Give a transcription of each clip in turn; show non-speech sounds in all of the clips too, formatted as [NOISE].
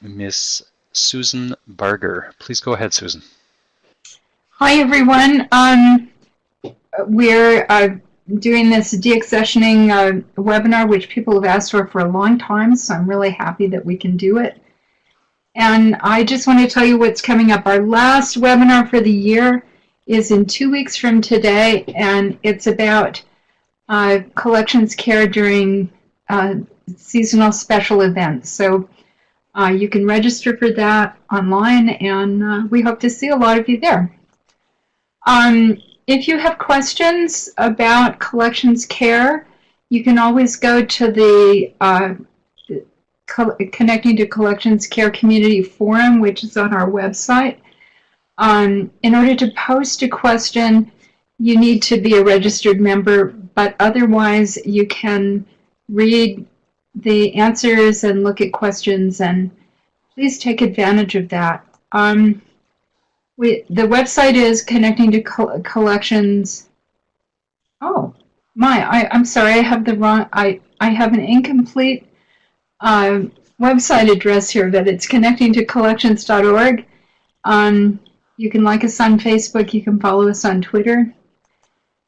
Miss Susan Barger. Please go ahead, Susan. Hi, everyone. Um, we're uh, doing this deaccessioning uh, webinar, which people have asked for for a long time, so I'm really happy that we can do it. And I just want to tell you what's coming up. Our last webinar for the year is in two weeks from today, and it's about uh, collections care during uh, seasonal special events. So uh, you can register for that online, and uh, we hope to see a lot of you there. Um, if you have questions about collections care, you can always go to the uh, Connecting to Collections Care Community Forum, which is on our website. Um, in order to post a question, you need to be a registered member, but otherwise you can read the answers and look at questions and please take advantage of that. Um, we, the website is connecting to co collections. Oh, my, I, I'm sorry, I have the wrong, I, I have an incomplete uh, website address here, but it's connecting to collections.org. Um, you can like us on Facebook, you can follow us on Twitter.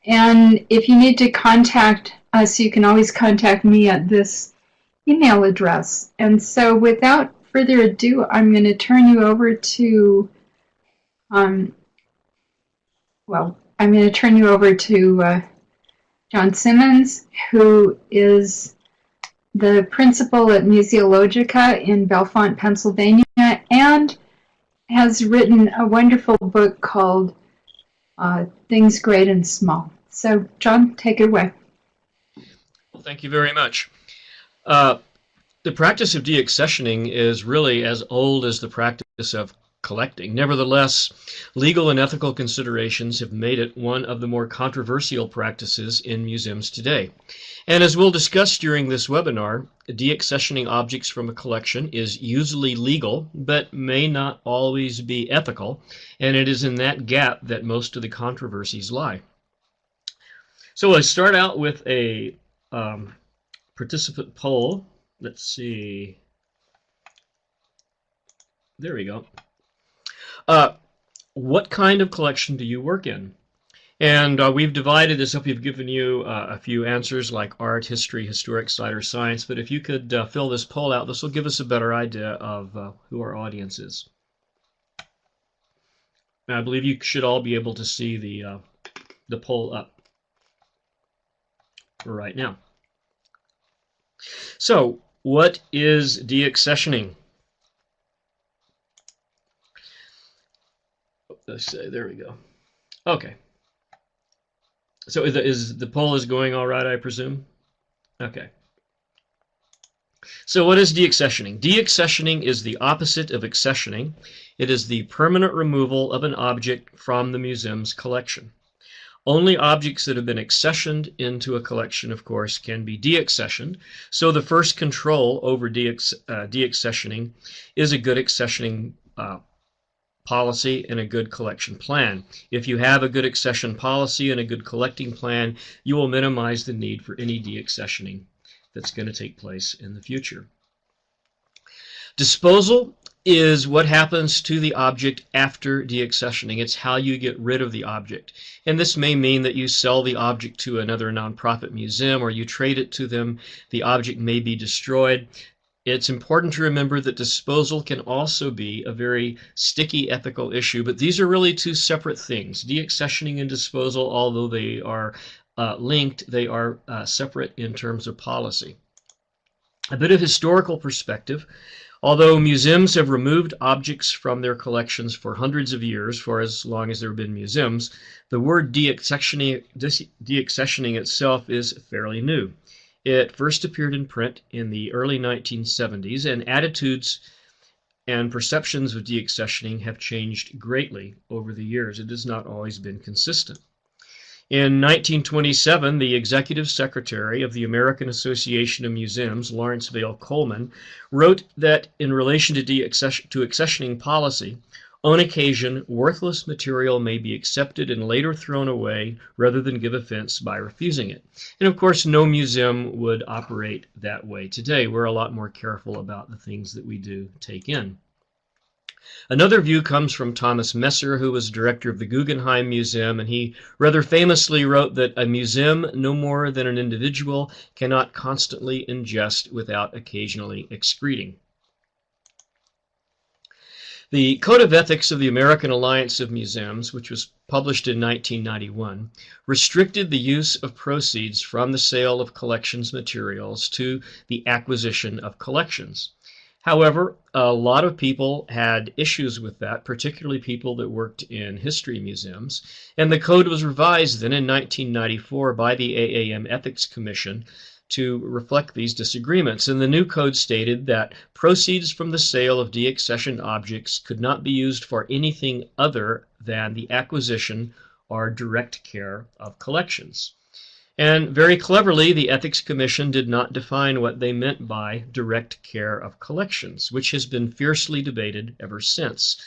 And if you need to contact us, you can always contact me at this email address. And so without further ado, I'm going to turn you over to um, well, I'm going to turn you over to uh, John Simmons, who is the principal at Museologica in Bellefonte, Pennsylvania, and has written a wonderful book called uh, Things Great and Small. So, John, take it away. Well, thank you very much. Uh, the practice of deaccessioning is really as old as the practice of collecting. Nevertheless, legal and ethical considerations have made it one of the more controversial practices in museums today. And as we'll discuss during this webinar, deaccessioning objects from a collection is usually legal, but may not always be ethical, and it is in that gap that most of the controversies lie. So let's start out with a um, participant poll. Let's see. There we go. Uh, what kind of collection do you work in? And uh, we've divided this up. We've given you uh, a few answers like art, history, historic site, science. But if you could uh, fill this poll out, this will give us a better idea of uh, who our audience is. And I believe you should all be able to see the, uh, the poll up right now. So, what is deaccessioning? let's say, there we go. Okay. So is the, is the poll is going all right, I presume? Okay. So what is deaccessioning? Deaccessioning is the opposite of accessioning. It is the permanent removal of an object from the museum's collection. Only objects that have been accessioned into a collection, of course, can be deaccessioned. So the first control over uh, deaccessioning is a good accessioning uh, policy and a good collection plan. If you have a good accession policy and a good collecting plan, you will minimize the need for any deaccessioning that's going to take place in the future. Disposal is what happens to the object after deaccessioning. It's how you get rid of the object. And this may mean that you sell the object to another nonprofit museum or you trade it to them. The object may be destroyed. It's important to remember that disposal can also be a very sticky ethical issue, but these are really two separate things. Deaccessioning and disposal, although they are uh, linked, they are uh, separate in terms of policy. A bit of historical perspective. Although museums have removed objects from their collections for hundreds of years, for as long as there have been museums, the word deaccessioning, deaccessioning itself is fairly new. It first appeared in print in the early 1970s, and attitudes and perceptions of deaccessioning have changed greatly over the years. It has not always been consistent. In 1927, the executive secretary of the American Association of Museums, Lawrence Vail Coleman, wrote that in relation to, to accessioning policy, On occasion, worthless material may be accepted and later thrown away rather than give offense by refusing it. And of course, no museum would operate that way today. We're a lot more careful about the things that we do take in. Another view comes from Thomas Messer, who was director of the Guggenheim Museum, and he rather famously wrote that a museum, no more than an individual, cannot constantly ingest without occasionally excreting. The Code of Ethics of the American Alliance of Museums, which was published in 1991, restricted the use of proceeds from the sale of collections materials to the acquisition of collections. However, a lot of people had issues with that, particularly people that worked in history museums, and the code was revised then in 1994 by the AAM Ethics Commission to reflect these disagreements. And the new code stated that proceeds from the sale of deaccessioned objects could not be used for anything other than the acquisition or direct care of collections. And very cleverly, the Ethics Commission did not define what they meant by direct care of collections, which has been fiercely debated ever since.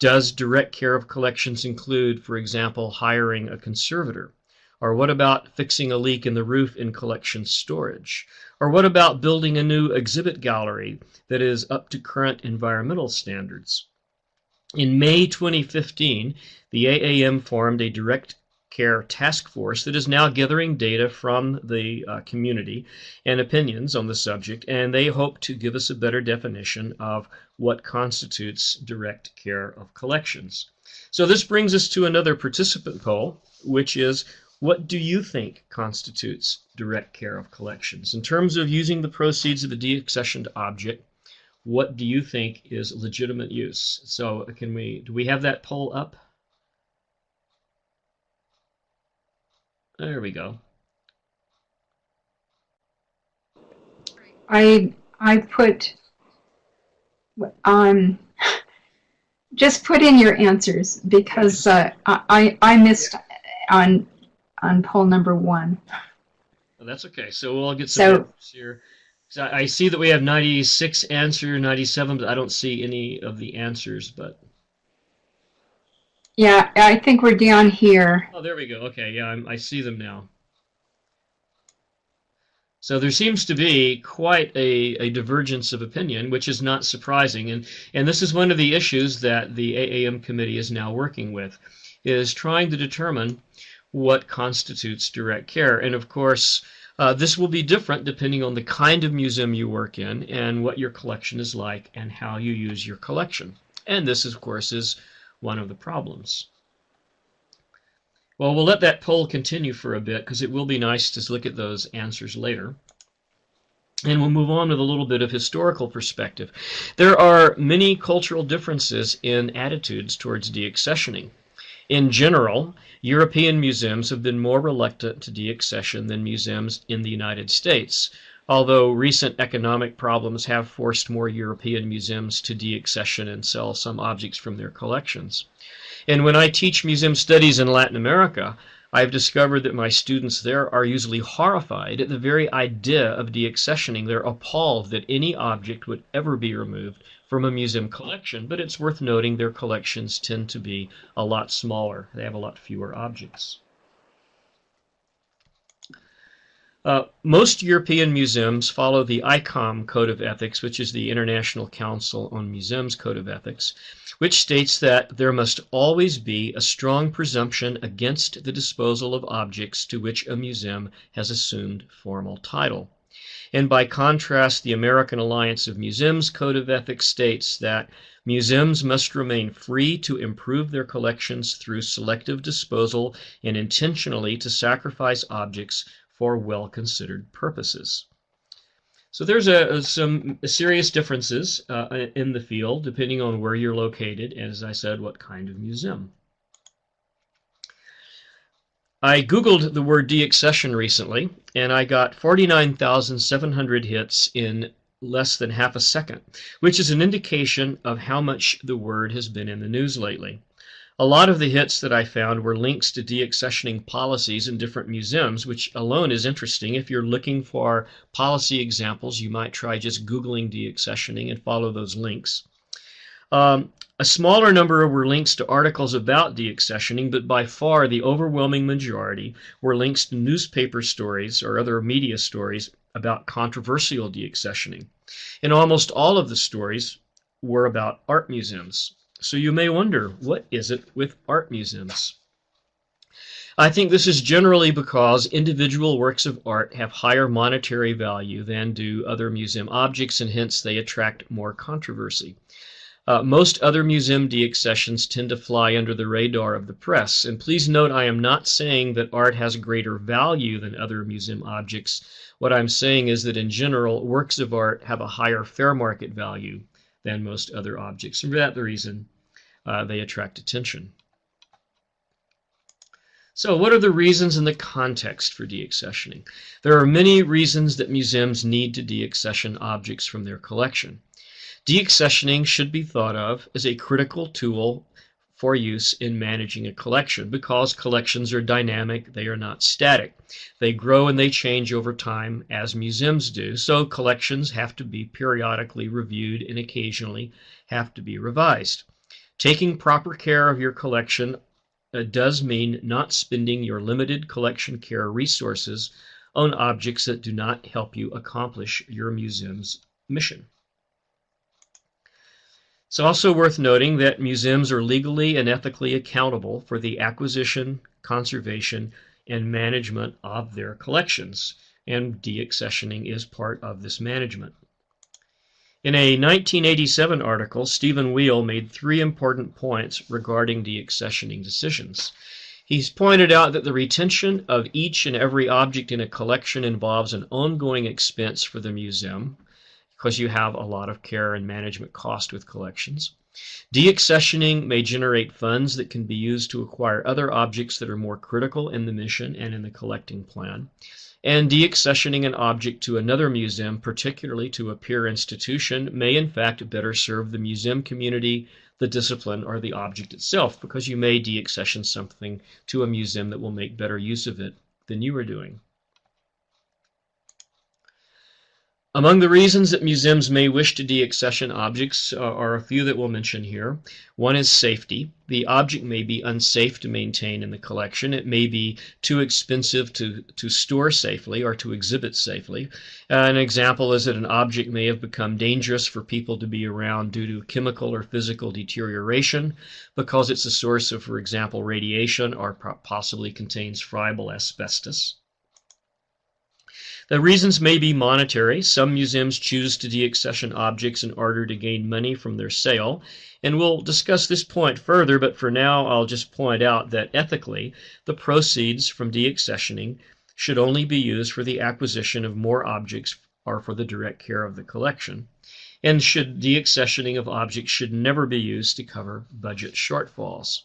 Does direct care of collections include, for example, hiring a conservator? Or what about fixing a leak in the roof in collection storage? Or what about building a new exhibit gallery that is up to current environmental standards? In May 2015, the AAM formed a direct care task force that is now gathering data from the uh, community and opinions on the subject, and they hope to give us a better definition of what constitutes direct care of collections. So this brings us to another participant poll, which is what do you think constitutes direct care of collections? In terms of using the proceeds of a deaccessioned object, what do you think is legitimate use? So can we, do we have that poll up? There we go. I I put um just put in your answers because uh, I I missed on on poll number one. Well, that's okay. So we'll get some So- here. So I I see that we have 96 answer, 97, but I don't see any of the answers. But Yeah, I think we're down here. oh, there we go. Okay, yeah, I'm, I see them now. So there seems to be quite a, a divergence of opinion, which is not surprising. And, and this is one of the issues that the AAM committee is now working with, is trying to determine what constitutes direct care. And of course, uh, this will be different depending on the kind of museum you work in and what your collection is like and how you use your collection. And this, of course, is one of the problems. Well, we'll let that poll continue for a bit because it will be nice to look at those answers later. And we'll move on with a little bit of historical perspective. There are many cultural differences in attitudes towards deaccessioning. In general, European museums have been more reluctant to deaccession than museums in the United States, although recent economic problems have forced more European museums to deaccession and sell some objects from their collections. And when I teach museum studies in Latin America, I've discovered that my students there are usually horrified at the very idea of deaccessioning. They're appalled that any object would ever be removed from a museum collection, but it's worth noting their collections tend to be a lot smaller. They have a lot fewer objects. Uh, most European museums follow the ICOM Code of Ethics, which is the International Council on Museums Code of Ethics, which states that there must always be a strong presumption against the disposal of objects to which a museum has assumed formal title. And by contrast, the American Alliance of Museums Code of Ethics states that museums must remain free to improve their collections through selective disposal and intentionally to sacrifice objects for well-considered purposes. So there's a, a- some serious differences uh, in the field depending on where you're located and, as I said, what kind of museum. I Googled the word deaccession recently, and I got 49,700 hits in less than half a second, which is an indication of how much the word has been in the news lately. A lot of the hits that I found were links to deaccessioning policies in different museums, which alone is interesting. If you're looking for policy examples, you might try just Googling deaccessioning and follow those links. Um, a smaller number were links to articles about deaccessioning, but by far the overwhelming majority were links to newspaper stories or other media stories about controversial deaccessioning. And almost all of the stories were about art museums. So you may wonder, what is it with art museums? I think this is generally because individual works of art have higher monetary value than do other museum objects, and hence they attract more controversy. Uh, most other museum deaccessions tend to fly under the radar of the press. And please note, I am not saying that art has greater value than other museum objects. What I'm saying is that in general, works of art have a higher fair market value than most other objects. And for that reason, uh, they attract attention. So what are the reasons and the context for deaccessioning? There are many reasons that museums need to deaccession objects from their collection. Deaccessioning should be thought of as a critical tool for use in managing a collection because collections are dynamic, they are not static. They grow and they change over time as museums do, so collections have to be periodically reviewed and occasionally have to be revised. Taking proper care of your collection uh, does mean not spending your limited collection care resources on objects that do not help you accomplish your museum's mission. It's also worth noting that museums are legally and ethically accountable for the acquisition, conservation, and management of their collections, and deaccessioning is part of this management. In a 1987 article, Stephen Weil made three important points regarding deaccessioning decisions. He's pointed out that the retention of each and every object in a collection involves an ongoing expense for the museum because you have a lot of care and management cost with collections. Deaccessioning may generate funds that can be used to acquire other objects that are more critical in the mission and in the collecting plan and deaccessioning an object to another museum, particularly to a peer institution, may in fact better serve the museum community, the discipline, or the object itself, because you may deaccession something to a museum that will make better use of it than you are doing. Among the reasons that museums may wish to deaccession objects are a few that we'll mention here. One is safety. The object may be unsafe to maintain in the collection. It may be too expensive to, to store safely or to exhibit safely. Uh, an example is that an object may have become dangerous for people to be around due to chemical or physical deterioration because it's a source of, for example, radiation or possibly contains friable asbestos. The reasons may be monetary. Some museums choose to deaccession objects in order to gain money from their sale. And we'll discuss this point further, but for now I'll just point out that ethically, the proceeds from deaccessioning should only be used for the acquisition of more objects or for the direct care of the collection. And should deaccessioning of objects should never be used to cover budget shortfalls.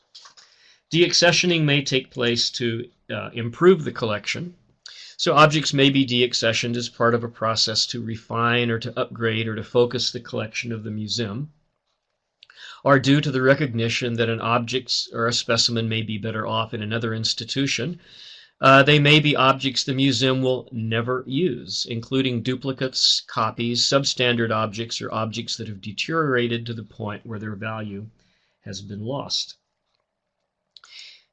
Deaccessioning may take place to uh, improve the collection, so objects may be deaccessioned as part of a process to refine or to upgrade or to focus the collection of the museum, or due to the recognition that an object or a specimen may be better off in another institution. Uh, they may be objects the museum will never use, including duplicates, copies, substandard objects, or objects that have deteriorated to the point where their value has been lost.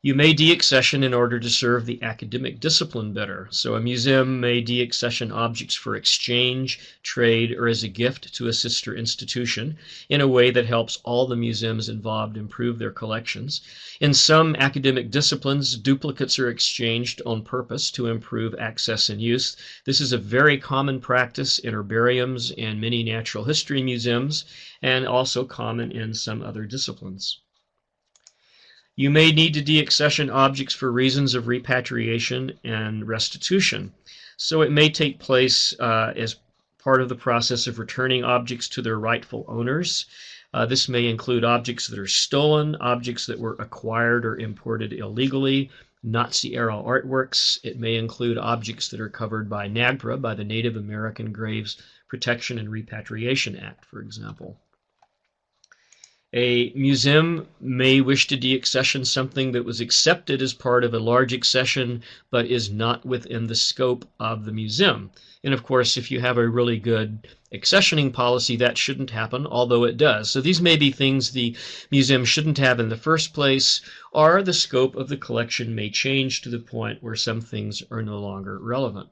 You may deaccession in order to serve the academic discipline better. So a museum may deaccession objects for exchange, trade, or as a gift to a sister institution in a way that helps all the museums involved improve their collections. In some academic disciplines, duplicates are exchanged on purpose to improve access and use. This is a very common practice in herbariums and many natural history museums, and also common in some other disciplines. You may need to deaccession objects for reasons of repatriation and restitution. So it may take place uh, as part of the process of returning objects to their rightful owners. Uh, this may include objects that are stolen, objects that were acquired or imported illegally, Nazi era artworks. It may include objects that are covered by NAGPRA, by the Native American Graves Protection and Repatriation Act, for example. A museum may wish to deaccession something that was accepted as part of a large accession but is not within the scope of the museum. And of course, if you have a really good accessioning policy, that shouldn't happen, although it does. So these may be things the museum shouldn't have in the first place, or the scope of the collection may change to the point where some things are no longer relevant.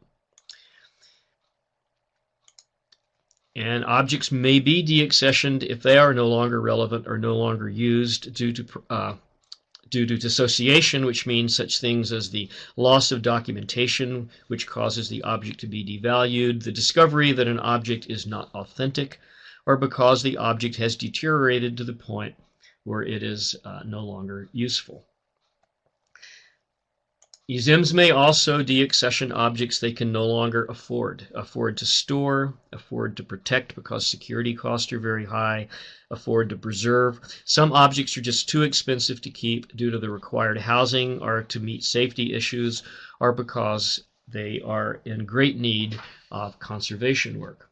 And objects may be deaccessioned if they are no longer relevant or no longer used due to uh, due to dissociation, which means such things as the loss of documentation, which causes the object to be devalued, the discovery that an object is not authentic, or because the object has deteriorated to the point where it is uh, no longer useful. Museums may also deaccession objects they can no longer afford. Afford to store, afford to protect because security costs are very high, afford to preserve. Some objects are just too expensive to keep due to the required housing or to meet safety issues or because they are in great need of conservation work.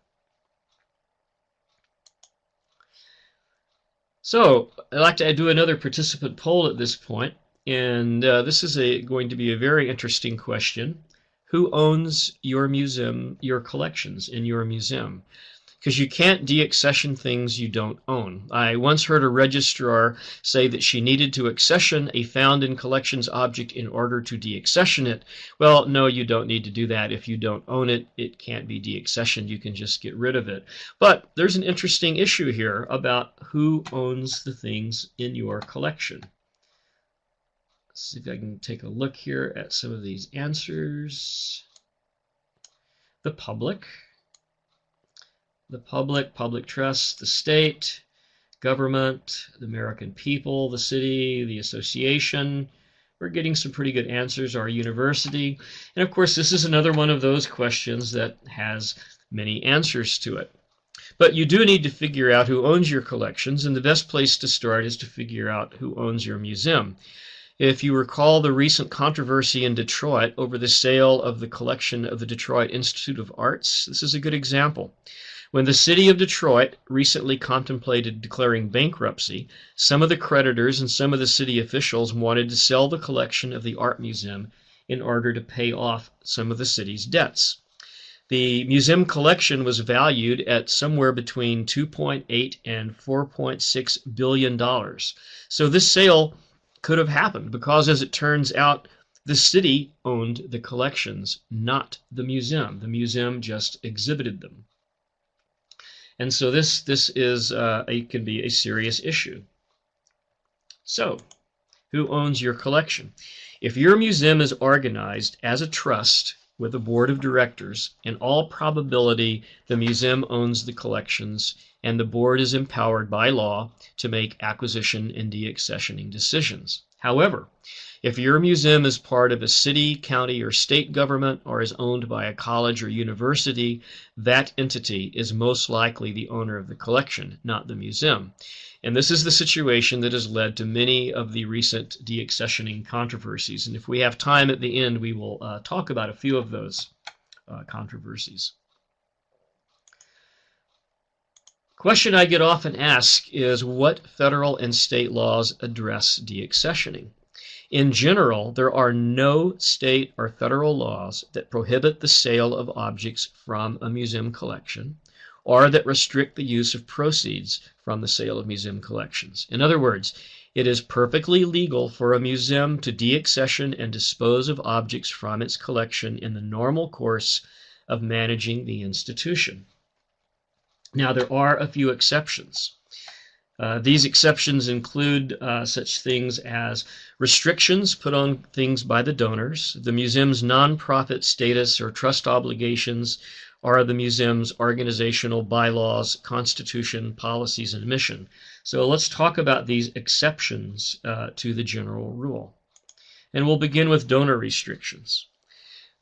So I'd like to do another participant poll at this point. And uh, this is a, going to be a very interesting question. Who owns your museum, your collections in your museum? Because you can't deaccession things you don't own. I once heard a registrar say that she needed to accession a found in collections object in order to deaccession it. Well, no, you don't need to do that. If you don't own it, it can't be deaccessioned. You can just get rid of it. But there's an interesting issue here about who owns the things in your collection see if I can take a look here at some of these answers. The public, the public, public trust, the state, government, the American people, the city, the association. We're getting some pretty good answers. Our university. And of course, this is another one of those questions that has many answers to it. But you do need to figure out who owns your collections, and the best place to start is to figure out who owns your museum. If you recall the recent controversy in Detroit over the sale of the collection of the Detroit Institute of Arts, this is a good example. When the city of Detroit recently contemplated declaring bankruptcy, some of the creditors and some of the city officials wanted to sell the collection of the art museum in order to pay off some of the city's debts. The museum collection was valued at somewhere between 2.8 and 4.6 billion dollars. So this sale could have happened because, as it turns out, the city owned the collections, not the museum. The museum just exhibited them. And so this, this is uh, a, can be a serious issue. So, who owns your collection? If your museum is organized as a trust with a board of directors, in all probability, the museum owns the collections and the board is empowered by law to make acquisition and deaccessioning decisions. However, if your museum is part of a city, county, or state government or is owned by a college or university, that entity is most likely the owner of the collection, not the museum. And this is the situation that has led to many of the recent deaccessioning controversies. And if we have time at the end, we will uh, talk about a few of those uh, controversies. Question I get often asked is what federal and state laws address deaccessioning? In general, there are no state or federal laws that prohibit the sale of objects from a museum collection or that restrict the use of proceeds from the sale of museum collections. In other words, it is perfectly legal for a museum to deaccession and dispose of objects from its collection in the normal course of managing the institution. Now, there are a few exceptions. Uh, these exceptions include uh, such things as restrictions put on things by the donors, the museum's nonprofit status or trust obligations, or the museum's organizational bylaws, constitution, policies, and mission. So let's talk about these exceptions uh, to the general rule. And we'll begin with donor restrictions.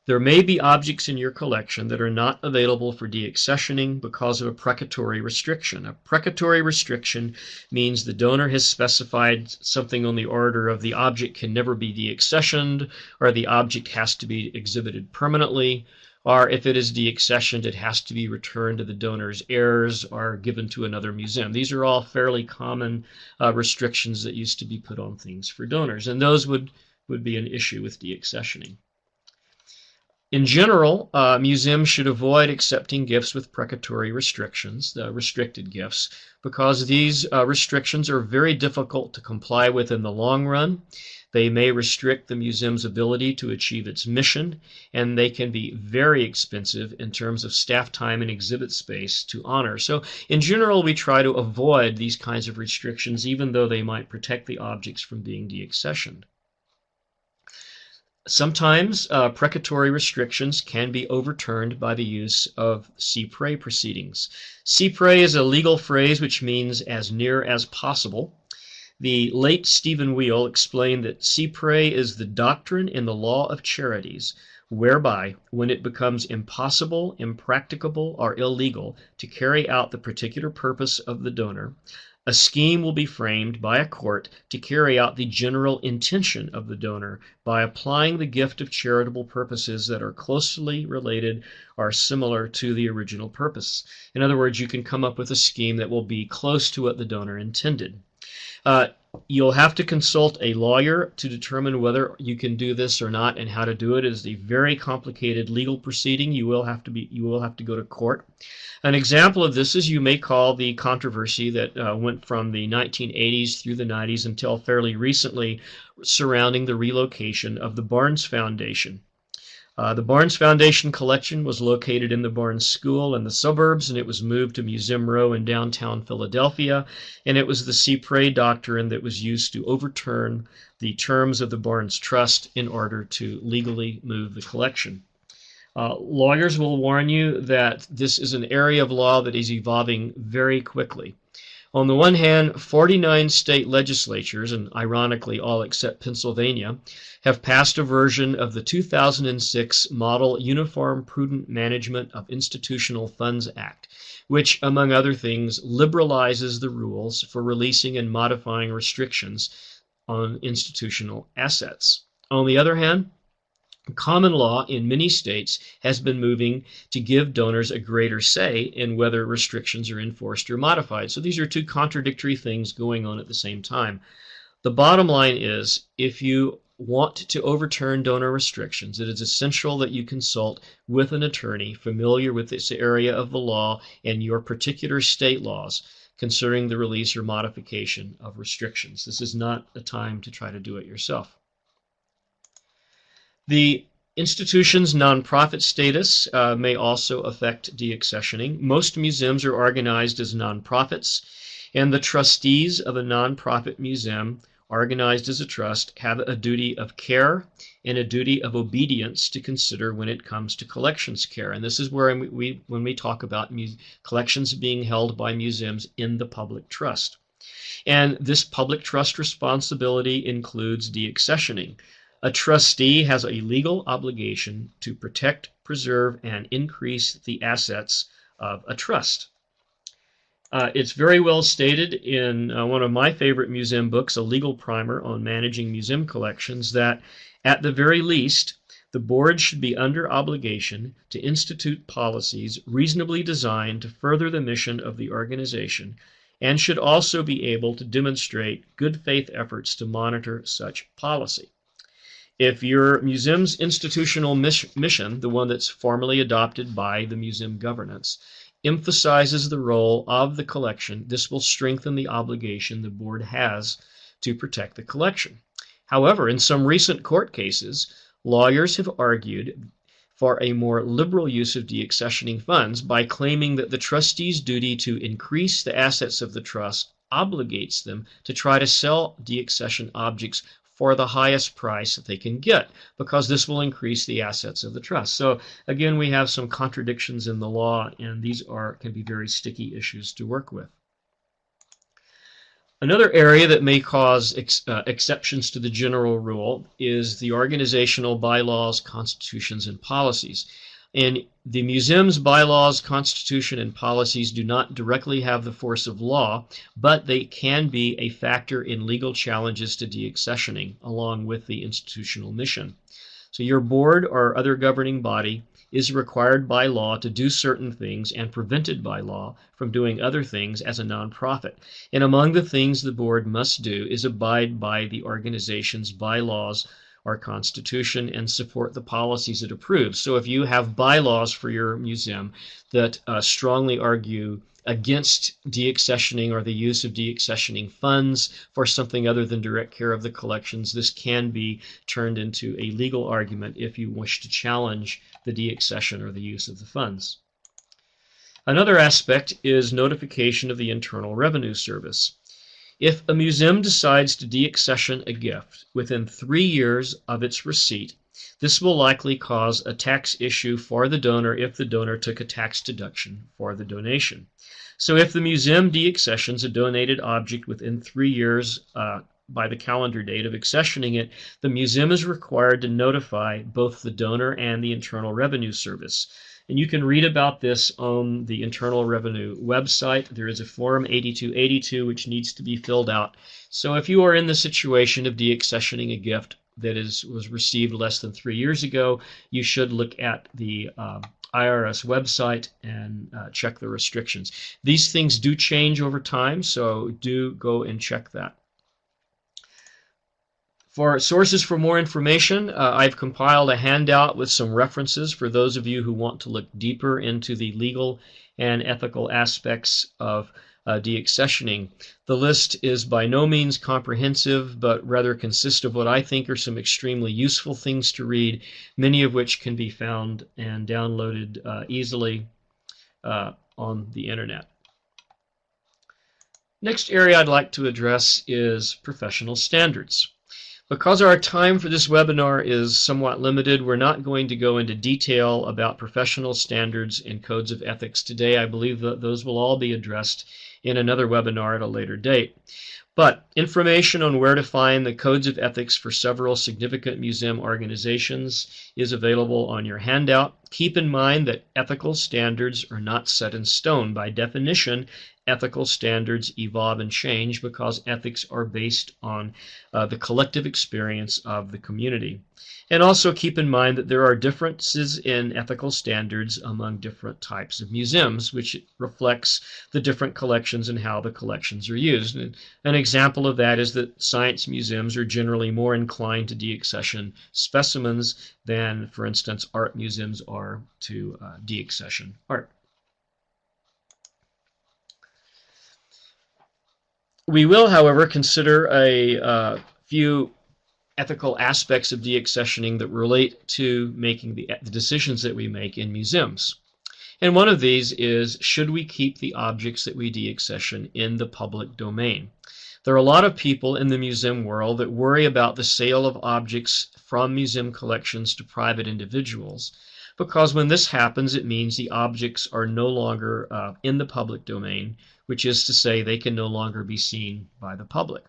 There may be objects in your collection that are not available for deaccessioning because of a precatory restriction. A precatory restriction means the donor has specified something on the order of the object can never be deaccessioned, or the object has to be exhibited permanently, or if it is deaccessioned, it has to be returned to the donor's heirs or given to another museum. These are all fairly common uh, restrictions that used to be put on things for donors, and those would, would be an issue with deaccessioning. In general, uh, museums should avoid accepting gifts with precatory restrictions, the restricted gifts, because these uh, restrictions are very difficult to comply with in the long run. They may restrict the museum's ability to achieve its mission, and they can be very expensive in terms of staff time and exhibit space to honor. So, in general, we try to avoid these kinds of restrictions, even though they might protect the objects from being deaccessioned. Sometimes uh, precatory restrictions can be overturned by the use of cy pres proceedings. Cy pres is a legal phrase which means as near as possible. The late Stephen Weil explained that cy pres is the doctrine in the law of charities, whereby, when it becomes impossible, impracticable, or illegal to carry out the particular purpose of the donor, a scheme will be framed by a court to carry out the general intention of the donor by applying the gift of charitable purposes that are closely related or similar to the original purpose. In other words, you can come up with a scheme that will be close to what the donor intended. Uh, you'll have to consult a lawyer to determine whether you can do this or not and how to do it. It is a very complicated legal proceeding. You will have to be you will have to go to court. An example of this is you may call the controversy that uh, went from the 1980s through the 90s until fairly recently surrounding the relocation of the Barnes Foundation. Uh, the Barnes Foundation collection was located in the Barnes School in the suburbs, and it was moved to Museum Row in downtown Philadelphia. And it was the cy pres doctrine that was used to overturn the terms of the Barnes Trust in order to legally move the collection. Uh, lawyers will warn you that this is an area of law that is evolving very quickly. On the one hand, 49 state legislatures, and ironically all except Pennsylvania, have passed a version of the 2006 Model Uniform Prudent Management of Institutional Funds Act, which, among other things, liberalizes the rules for releasing and modifying restrictions on institutional assets. On the other hand, Common law in many states has been moving to give donors a greater say in whether restrictions are enforced or modified. So these are two contradictory things going on at the same time. The bottom line is if you want to overturn donor restrictions, it is essential that you consult with an attorney familiar with this area of the law and your particular state laws concerning the release or modification of restrictions. This is not a time to try to do it yourself. The institution's nonprofit status uh, may also affect deaccessioning. Most museums are organized as nonprofits, and the trustees of a nonprofit museum organized as a trust have a duty of care and a duty of obedience to consider when it comes to collections care. And this is where we, when we talk about collections being held by museums in the public trust. And this public trust responsibility includes deaccessioning. A trustee has a legal obligation to protect, preserve, and increase the assets of a trust. Uh, it's very well stated in uh, one of my favorite museum books, A Legal Primer on Managing Museum Collections, that at the very least, the board should be under obligation to institute policies reasonably designed to further the mission of the organization and should also be able to demonstrate good faith efforts to monitor such policy. If your museum's institutional mission, the one that's formally adopted by the museum governance, emphasizes the role of the collection, this will strengthen the obligation the board has to protect the collection. However, in some recent court cases, lawyers have argued for a more liberal use of deaccessioning funds by claiming that the trustee's duty to increase the assets of the trust obligates them to try to sell deaccession objects for the highest price that they can get because this will increase the assets of the trust. So again, we have some contradictions in the law and these are can be very sticky issues to work with. Another area that may cause ex, uh, exceptions to the general rule is the organizational bylaws, constitutions, and policies. And the museum's bylaws, constitution, and policies do not directly have the force of law, but they can be a factor in legal challenges to deaccessioning along with the institutional mission. So your board or other governing body is required by law to do certain things and prevented by law from doing other things as a nonprofit. And among the things the board must do is abide by the organization's bylaws our Constitution and support the policies it approves. So if you have bylaws for your museum that uh, strongly argue against deaccessioning or the use of deaccessioning funds for something other than direct care of the collections, this can be turned into a legal argument if you wish to challenge the deaccession or the use of the funds. Another aspect is notification of the Internal Revenue Service. If a museum decides to deaccession a gift within three years of its receipt, this will likely cause a tax issue for the donor if the donor took a tax deduction for the donation. So if the museum deaccessions a donated object within three years uh, by the calendar date of accessioning it, the museum is required to notify both the donor and the Internal Revenue Service. And you can read about this on the Internal Revenue website. There is a Form 8282 which needs to be filled out. So if you are in the situation of deaccessioning a gift that is was received less than three years ago, you should look at the um, IRS website and uh, check the restrictions. These things do change over time, so do go and check that. For sources for more information, uh, I've compiled a handout with some references for those of you who want to look deeper into the legal and ethical aspects of uh, deaccessioning. The list is by no means comprehensive, but rather consists of what I think are some extremely useful things to read, many of which can be found and downloaded uh, easily uh, on the internet. Next area I'd like to address is professional standards. Because our time for this webinar is somewhat limited, we're not going to go into detail about professional standards and codes of ethics today. I believe that those will all be addressed in another webinar at a later date. But information on where to find the codes of ethics for several significant museum organizations is available on your handout. Keep in mind that ethical standards are not set in stone. By definition, ethical standards evolve and change because ethics are based on uh, the collective experience of the community. And also keep in mind that there are differences in ethical standards among different types of museums, which reflects the different collections and how the collections are used. And an example of that is that science museums are generally more inclined to deaccession specimens than, for instance, art museums are to uh, deaccession art. We will, however, consider a uh, few ethical aspects of deaccessioning that relate to making the, the decisions that we make in museums. And one of these is should we keep the objects that we deaccession in the public domain? There are a lot of people in the museum world that worry about the sale of objects from museum collections to private individuals because when this happens, it means the objects are no longer uh, in the public domain, which is to say they can no longer be seen by the public.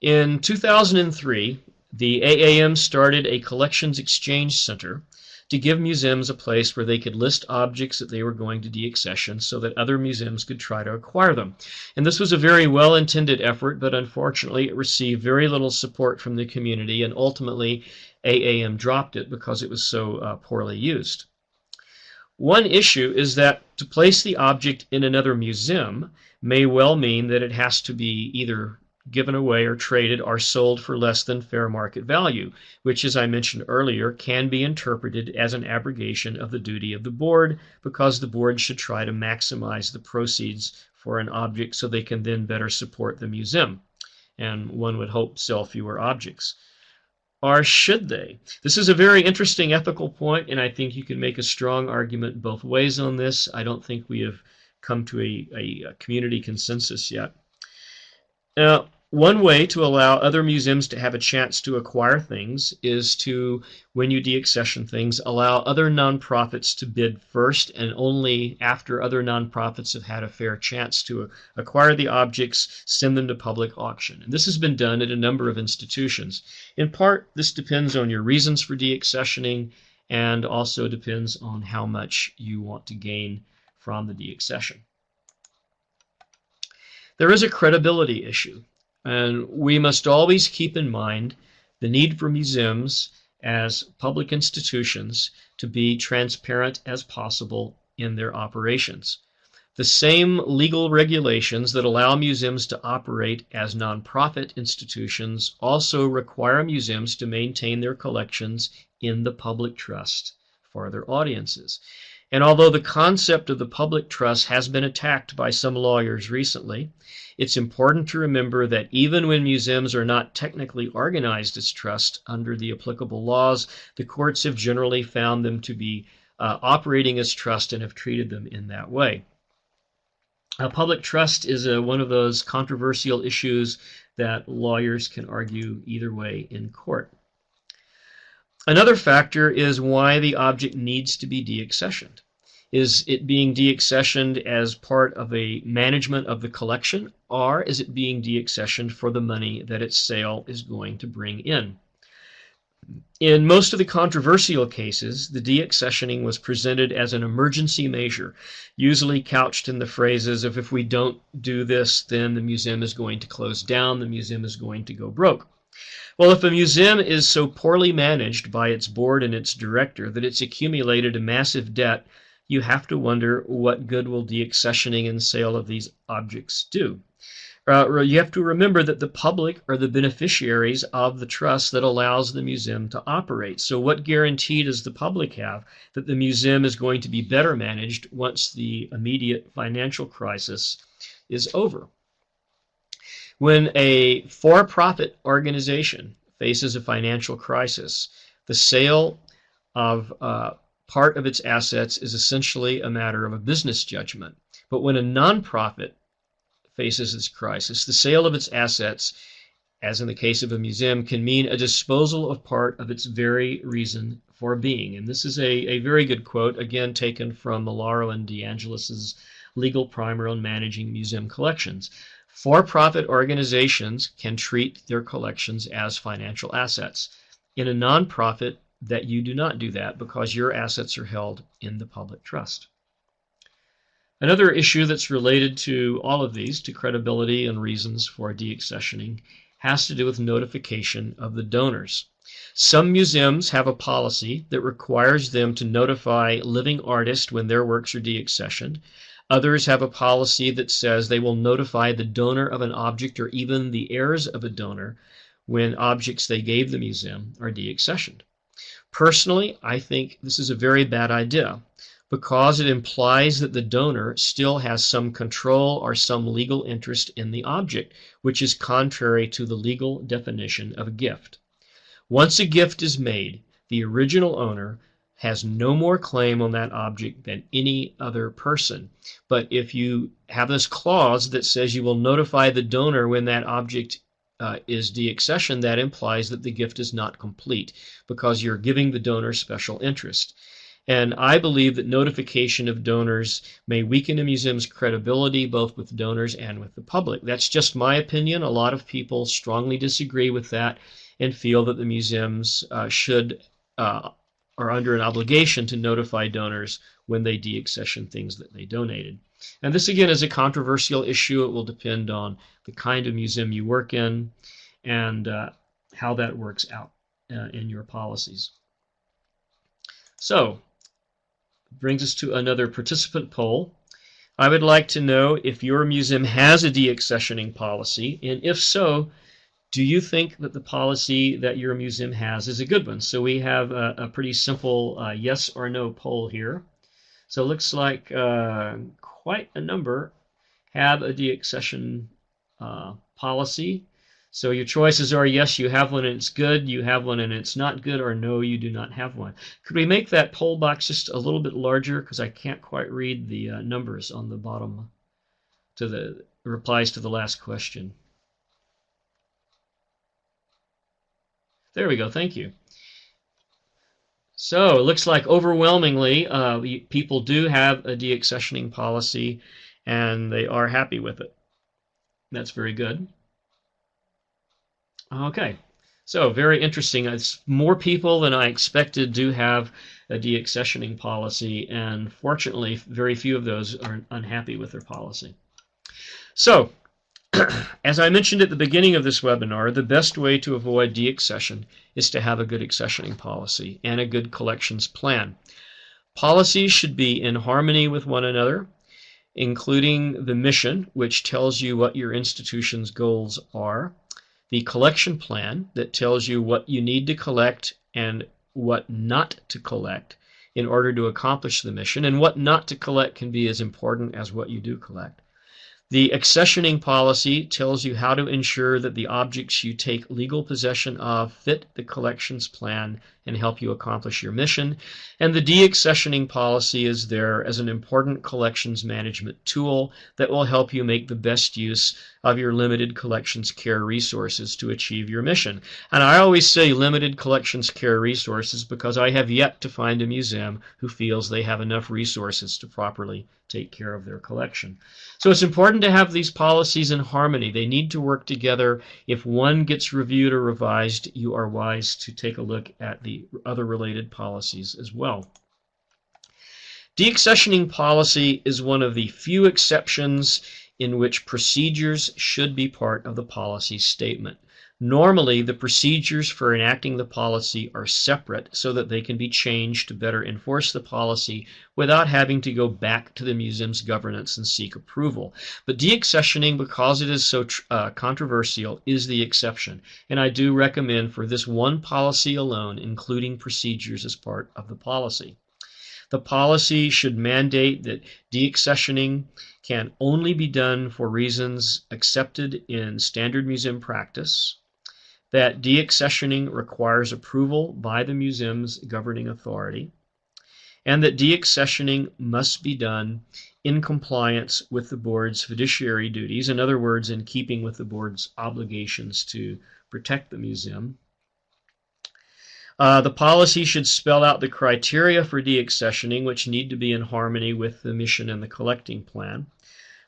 In 2003, the AAM started a collections exchange center to give museums a place where they could list objects that they were going to deaccession so that other museums could try to acquire them. And this was a very well intended effort, but unfortunately it received very little support from the community, and ultimately AAM dropped it because it was so uh, poorly used. One issue is that to place the object in another museum may well mean that it has to be either given away or traded or sold for less than fair market value, which, as I mentioned earlier, can be interpreted as an abrogation of the duty of the board because the board should try to maximize the proceeds for an object so they can then better support the museum. And one would hope sell fewer objects or should they? This is a very interesting ethical point, and I think you can make a strong argument both ways on this. I don't think we have come to a, a community consensus yet. Now, one way to allow other museums to have a chance to acquire things is to, when you deaccession things, allow other nonprofits to bid first and only after other nonprofits have had a fair chance to acquire the objects, send them to public auction. And this has been done at a number of institutions. In part, this depends on your reasons for deaccessioning and also depends on how much you want to gain from the deaccession. There is a credibility issue. And we must always keep in mind the need for museums as public institutions to be transparent as possible in their operations. The same legal regulations that allow museums to operate as nonprofit institutions also require museums to maintain their collections in the public trust for their audiences. And although the concept of the public trust has been attacked by some lawyers recently, it's important to remember that even when museums are not technically organized as trust under the applicable laws, the courts have generally found them to be uh, operating as trust and have treated them in that way. Uh, public trust is uh, one of those controversial issues that lawyers can argue either way in court. Another factor is why the object needs to be deaccessioned. Is it being deaccessioned as part of a management of the collection, or is it being deaccessioned for the money that its sale is going to bring in? In most of the controversial cases, the deaccessioning was presented as an emergency measure, usually couched in the phrases of if we don't do this, then the museum is going to close down, the museum is going to go broke. Well, if a museum is so poorly managed by its board and its director that it's accumulated a massive debt, you have to wonder what good will deaccessioning and sale of these objects do. Uh, you have to remember that the public are the beneficiaries of the trust that allows the museum to operate. So, what guarantee does the public have that the museum is going to be better managed once the immediate financial crisis is over? When a for profit organization faces a financial crisis, the sale of uh, part of its assets is essentially a matter of a business judgment. But when a nonprofit faces this crisis, the sale of its assets, as in the case of a museum, can mean a disposal of part of its very reason for being. And this is a, a very good quote, again taken from Malaro and DeAngelis's legal primer on managing museum collections. For-profit organizations can treat their collections as financial assets. In a nonprofit, that you do not do that because your assets are held in the public trust. Another issue that's related to all of these, to credibility and reasons for deaccessioning, has to do with notification of the donors. Some museums have a policy that requires them to notify living artists when their works are deaccessioned. Others have a policy that says they will notify the donor of an object or even the heirs of a donor when objects they gave the museum are deaccessioned. Personally, I think this is a very bad idea because it implies that the donor still has some control or some legal interest in the object, which is contrary to the legal definition of a gift. Once a gift is made, the original owner has no more claim on that object than any other person. But if you have this clause that says you will notify the donor when that object uh, is deaccession, that implies that the gift is not complete because you're giving the donor special interest. And I believe that notification of donors may weaken a museum's credibility both with donors and with the public. That's just my opinion. A lot of people strongly disagree with that and feel that the museums uh, should uh, are under an obligation to notify donors when they deaccession things that they donated. And this again is a controversial issue. It will depend on the kind of museum you work in and uh, how that works out uh, in your policies. So brings us to another participant poll. I would like to know if your museum has a deaccessioning policy, and if so, do you think that the policy that your museum has is a good one? So we have a, a pretty simple uh, yes or no poll here. So it looks like uh, quite a number have a deaccession uh, policy. So your choices are yes, you have one and it's good, you have one and it's not good, or no, you do not have one. Could we make that poll box just a little bit larger because I can't quite read the uh, numbers on the bottom to the replies to the last question. There we go, thank you. So it looks like overwhelmingly uh, people do have a deaccessioning policy and they are happy with it. That's very good. Okay, so very interesting. It's more people than I expected do have a deaccessioning policy, and fortunately, very few of those are unhappy with their policy. So, [CLEARS THROAT] As I mentioned at the beginning of this webinar, the best way to avoid deaccession is to have a good accessioning policy and a good collections plan. Policies should be in harmony with one another, including the mission, which tells you what your institution's goals are, the collection plan that tells you what you need to collect and what not to collect in order to accomplish the mission, and what not to collect can be as important as what you do collect. The accessioning policy tells you how to ensure that the objects you take legal possession of fit the collections plan and help you accomplish your mission. And the deaccessioning policy is there as an important collections management tool that will help you make the best use of your limited collections care resources to achieve your mission. And I always say limited collections care resources because I have yet to find a museum who feels they have enough resources to properly take care of their collection. So it's important to have these policies in harmony. They need to work together. If one gets reviewed or revised, you are wise to take a look at the other related policies as well. Deaccessioning policy is one of the few exceptions in which procedures should be part of the policy statement. Normally, the procedures for enacting the policy are separate so that they can be changed to better enforce the policy without having to go back to the museum's governance and seek approval. But deaccessioning, because it is so uh, controversial, is the exception. And I do recommend for this one policy alone, including procedures as part of the policy. The policy should mandate that deaccessioning can only be done for reasons accepted in standard museum practice that deaccessioning requires approval by the museum's governing authority, and that deaccessioning must be done in compliance with the board's fiduciary duties, in other words, in keeping with the board's obligations to protect the museum. Uh, the policy should spell out the criteria for deaccessioning, which need to be in harmony with the mission and the collecting plan.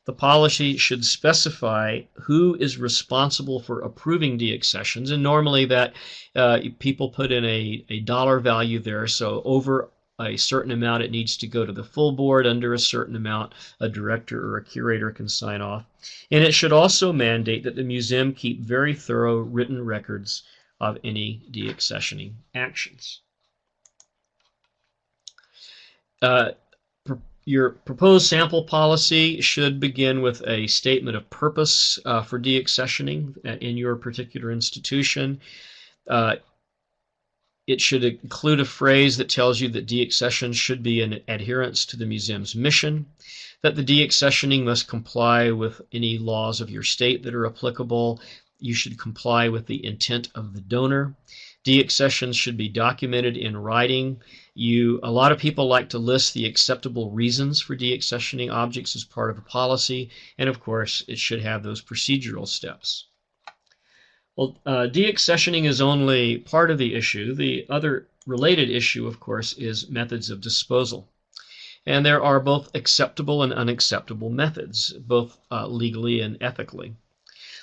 The policy should specify who is responsible for approving deaccessions, and normally that uh, people put in a, a dollar value there. So over a certain amount, it needs to go to the full board. Under a certain amount, a director or a curator can sign off. And it should also mandate that the museum keep very thorough written records of any deaccessioning actions. Uh, your proposed sample policy should begin with a statement of purpose uh, for deaccessioning in your particular institution. Uh, it should include a phrase that tells you that deaccession should be in adherence to the museum's mission, that the deaccessioning must comply with any laws of your state that are applicable. You should comply with the intent of the donor. Deaccessions should be documented in writing you, a lot of people like to list the acceptable reasons for deaccessioning objects as part of a policy, and of course, it should have those procedural steps. Well, uh, deaccessioning is only part of the issue. The other related issue, of course, is methods of disposal. And there are both acceptable and unacceptable methods, both uh, legally and ethically.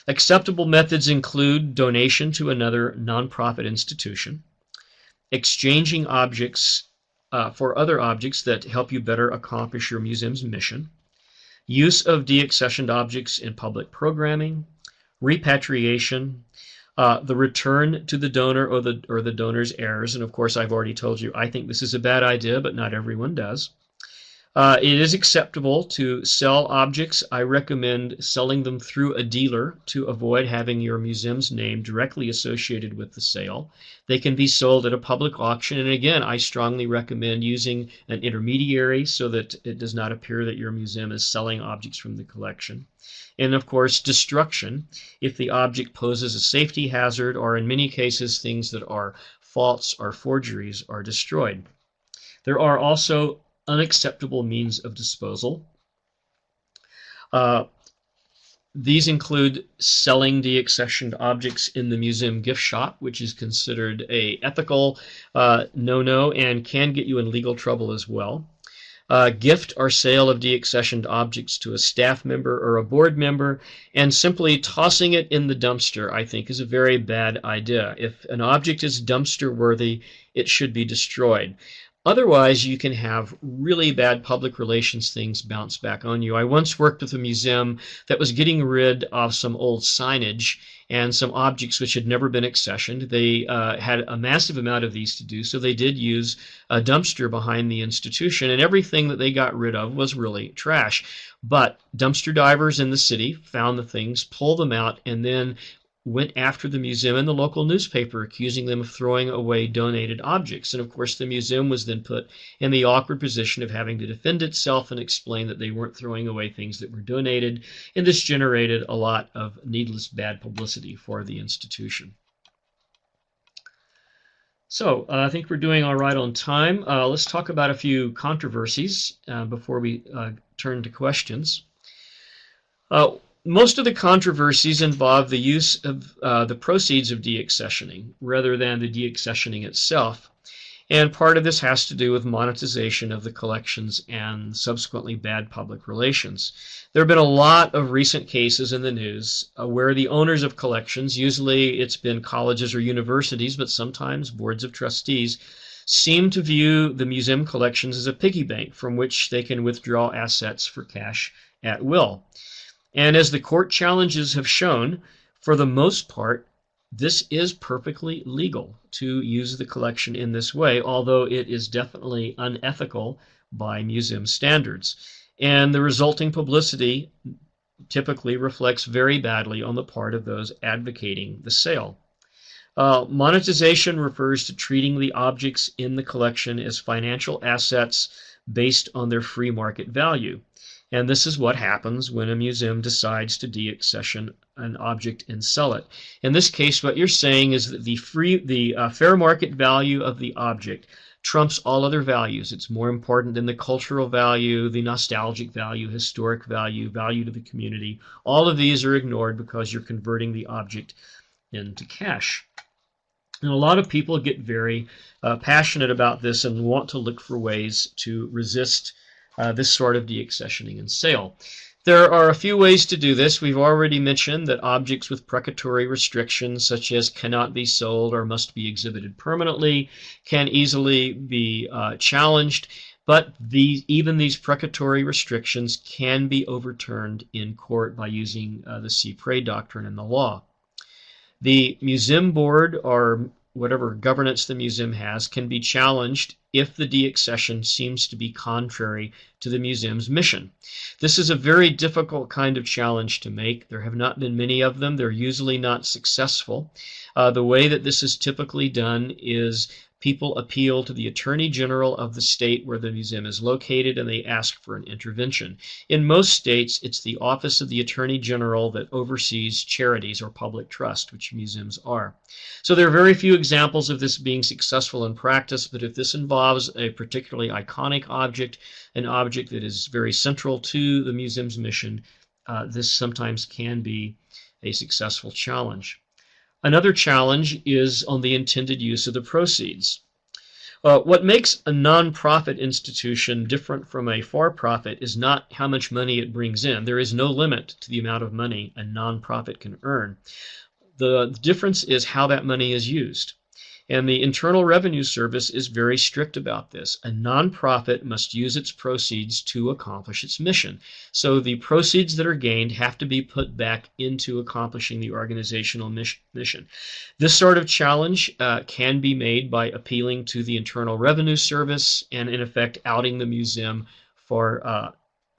Acceptable methods include donation to another nonprofit institution, exchanging objects uh, for other objects that help you better accomplish your museum's mission, use of deaccessioned objects in public programming, repatriation, uh, the return to the donor or the or the donor's heirs. And of course, I've already told you I think this is a bad idea, but not everyone does. Uh, it is acceptable to sell objects. I recommend selling them through a dealer to avoid having your museum's name directly associated with the sale. They can be sold at a public auction. And again, I strongly recommend using an intermediary so that it does not appear that your museum is selling objects from the collection. And of course, destruction if the object poses a safety hazard or in many cases things that are faults or forgeries are destroyed. There are also unacceptable means of disposal. Uh, these include selling deaccessioned objects in the museum gift shop, which is considered a ethical uh, no-no and can get you in legal trouble as well. Uh, gift or sale of deaccessioned objects to a staff member or a board member, and simply tossing it in the dumpster, I think, is a very bad idea. If an object is dumpster worthy, it should be destroyed. Otherwise, you can have really bad public relations things bounce back on you. I once worked with a museum that was getting rid of some old signage and some objects which had never been accessioned. They uh, had a massive amount of these to do, so they did use a dumpster behind the institution, and everything that they got rid of was really trash. But dumpster divers in the city found the things, pulled them out, and then went after the museum and the local newspaper, accusing them of throwing away donated objects. And of course, the museum was then put in the awkward position of having to defend itself and explain that they weren't throwing away things that were donated. And this generated a lot of needless bad publicity for the institution. So uh, I think we're doing all right on time. Uh, let's talk about a few controversies uh, before we uh, turn to questions. Most of the controversies involve the use of uh, the proceeds of deaccessioning rather than the deaccessioning itself. And part of this has to do with monetization of the collections and subsequently bad public relations. There have been a lot of recent cases in the news uh, where the owners of collections, usually it's been colleges or universities, but sometimes boards of trustees, seem to view the museum collections as a piggy bank from which they can withdraw assets for cash at will. And as the court challenges have shown, for the most part, this is perfectly legal to use the collection in this way, although it is definitely unethical by museum standards. And the resulting publicity typically reflects very badly on the part of those advocating the sale. Uh, monetization refers to treating the objects in the collection as financial assets based on their free market value. And this is what happens when a museum decides to deaccession an object and sell it. In this case, what you're saying is that the free, the uh, fair market value of the object trumps all other values. It's more important than the cultural value, the nostalgic value, historic value, value to the community. All of these are ignored because you're converting the object into cash. And a lot of people get very uh, passionate about this and want to look for ways to resist uh, this sort of deaccessioning and sale. There are a few ways to do this. We've already mentioned that objects with precatory restrictions, such as cannot be sold or must be exhibited permanently, can easily be uh, challenged. But these, even these precatory restrictions can be overturned in court by using uh, the cy pres doctrine in the law. The museum board or whatever governance the museum has can be challenged if the deaccession seems to be contrary to the museum's mission. This is a very difficult kind of challenge to make. There have not been many of them. They're usually not successful. Uh, the way that this is typically done is people appeal to the Attorney General of the state where the museum is located and they ask for an intervention. In most states, it's the Office of the Attorney General that oversees charities or public trust, which museums are. So there are very few examples of this being successful in practice, but if this involves a particularly iconic object, an object that is very central to the museum's mission, uh, this sometimes can be a successful challenge. Another challenge is on the intended use of the proceeds. Uh, what makes a nonprofit institution different from a for-profit is not how much money it brings in. There is no limit to the amount of money a nonprofit can earn. The difference is how that money is used. And the Internal Revenue Service is very strict about this. A nonprofit must use its proceeds to accomplish its mission. So the proceeds that are gained have to be put back into accomplishing the organizational mission. This sort of challenge uh, can be made by appealing to the Internal Revenue Service and, in effect, outing the museum for uh,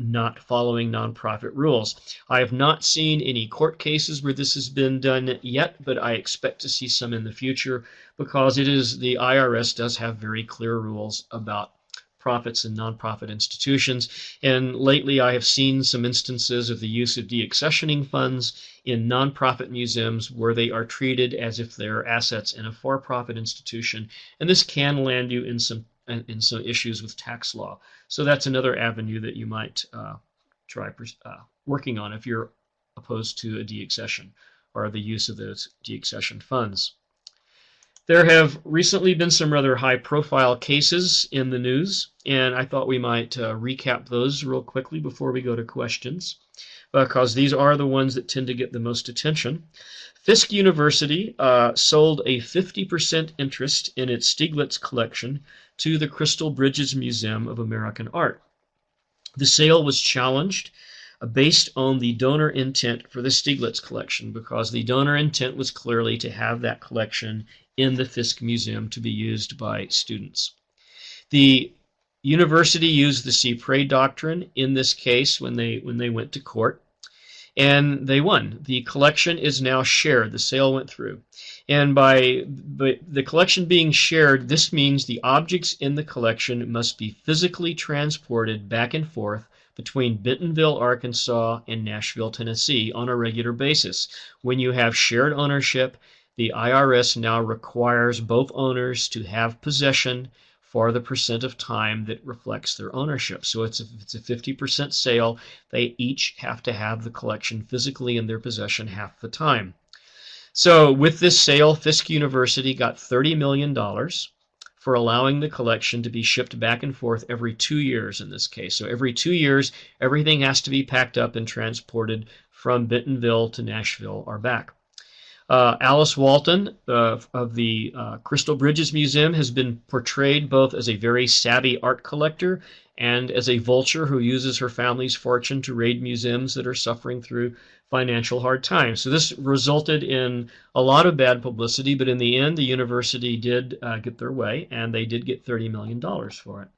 not following nonprofit rules. I have not seen any court cases where this has been done yet, but I expect to see some in the future because it is the IRS does have very clear rules about profits and nonprofit institutions. And lately, I have seen some instances of the use of deaccessioning funds in nonprofit museums where they are treated as if they're assets in a for-profit institution, and this can land you in some in some issues with tax law. So that's another avenue that you might uh, try uh, working on if you're opposed to a deaccession or the use of those deaccession funds. There have recently been some rather high profile cases in the news, and I thought we might uh, recap those real quickly before we go to questions, because these are the ones that tend to get the most attention. Fisk University uh, sold a 50% interest in its Stieglitz collection to the Crystal Bridges Museum of American Art. The sale was challenged uh, based on the donor intent for the Stieglitz collection because the donor intent was clearly to have that collection in the Fisk Museum to be used by students. The university used the cy pres doctrine in this case when they when they went to court and they won. The collection is now shared. The sale went through. And by the collection being shared, this means the objects in the collection must be physically transported back and forth between Bentonville, Arkansas and Nashville, Tennessee on a regular basis. When you have shared ownership, the IRS now requires both owners to have possession for the percent of time that reflects their ownership. So it's a, it's a 50% sale. They each have to have the collection physically in their possession half the time. So with this sale, Fisk University got $30 million for allowing the collection to be shipped back and forth every two years in this case. So every two years, everything has to be packed up and transported from Bentonville to Nashville or back. Uh, Alice Walton uh, of the uh, Crystal Bridges Museum has been portrayed both as a very savvy art collector and as a vulture who uses her family's fortune to raid museums that are suffering through financial hard times. So this resulted in a lot of bad publicity, but in the end, the university did uh, get their way, and they did get $30 million for it.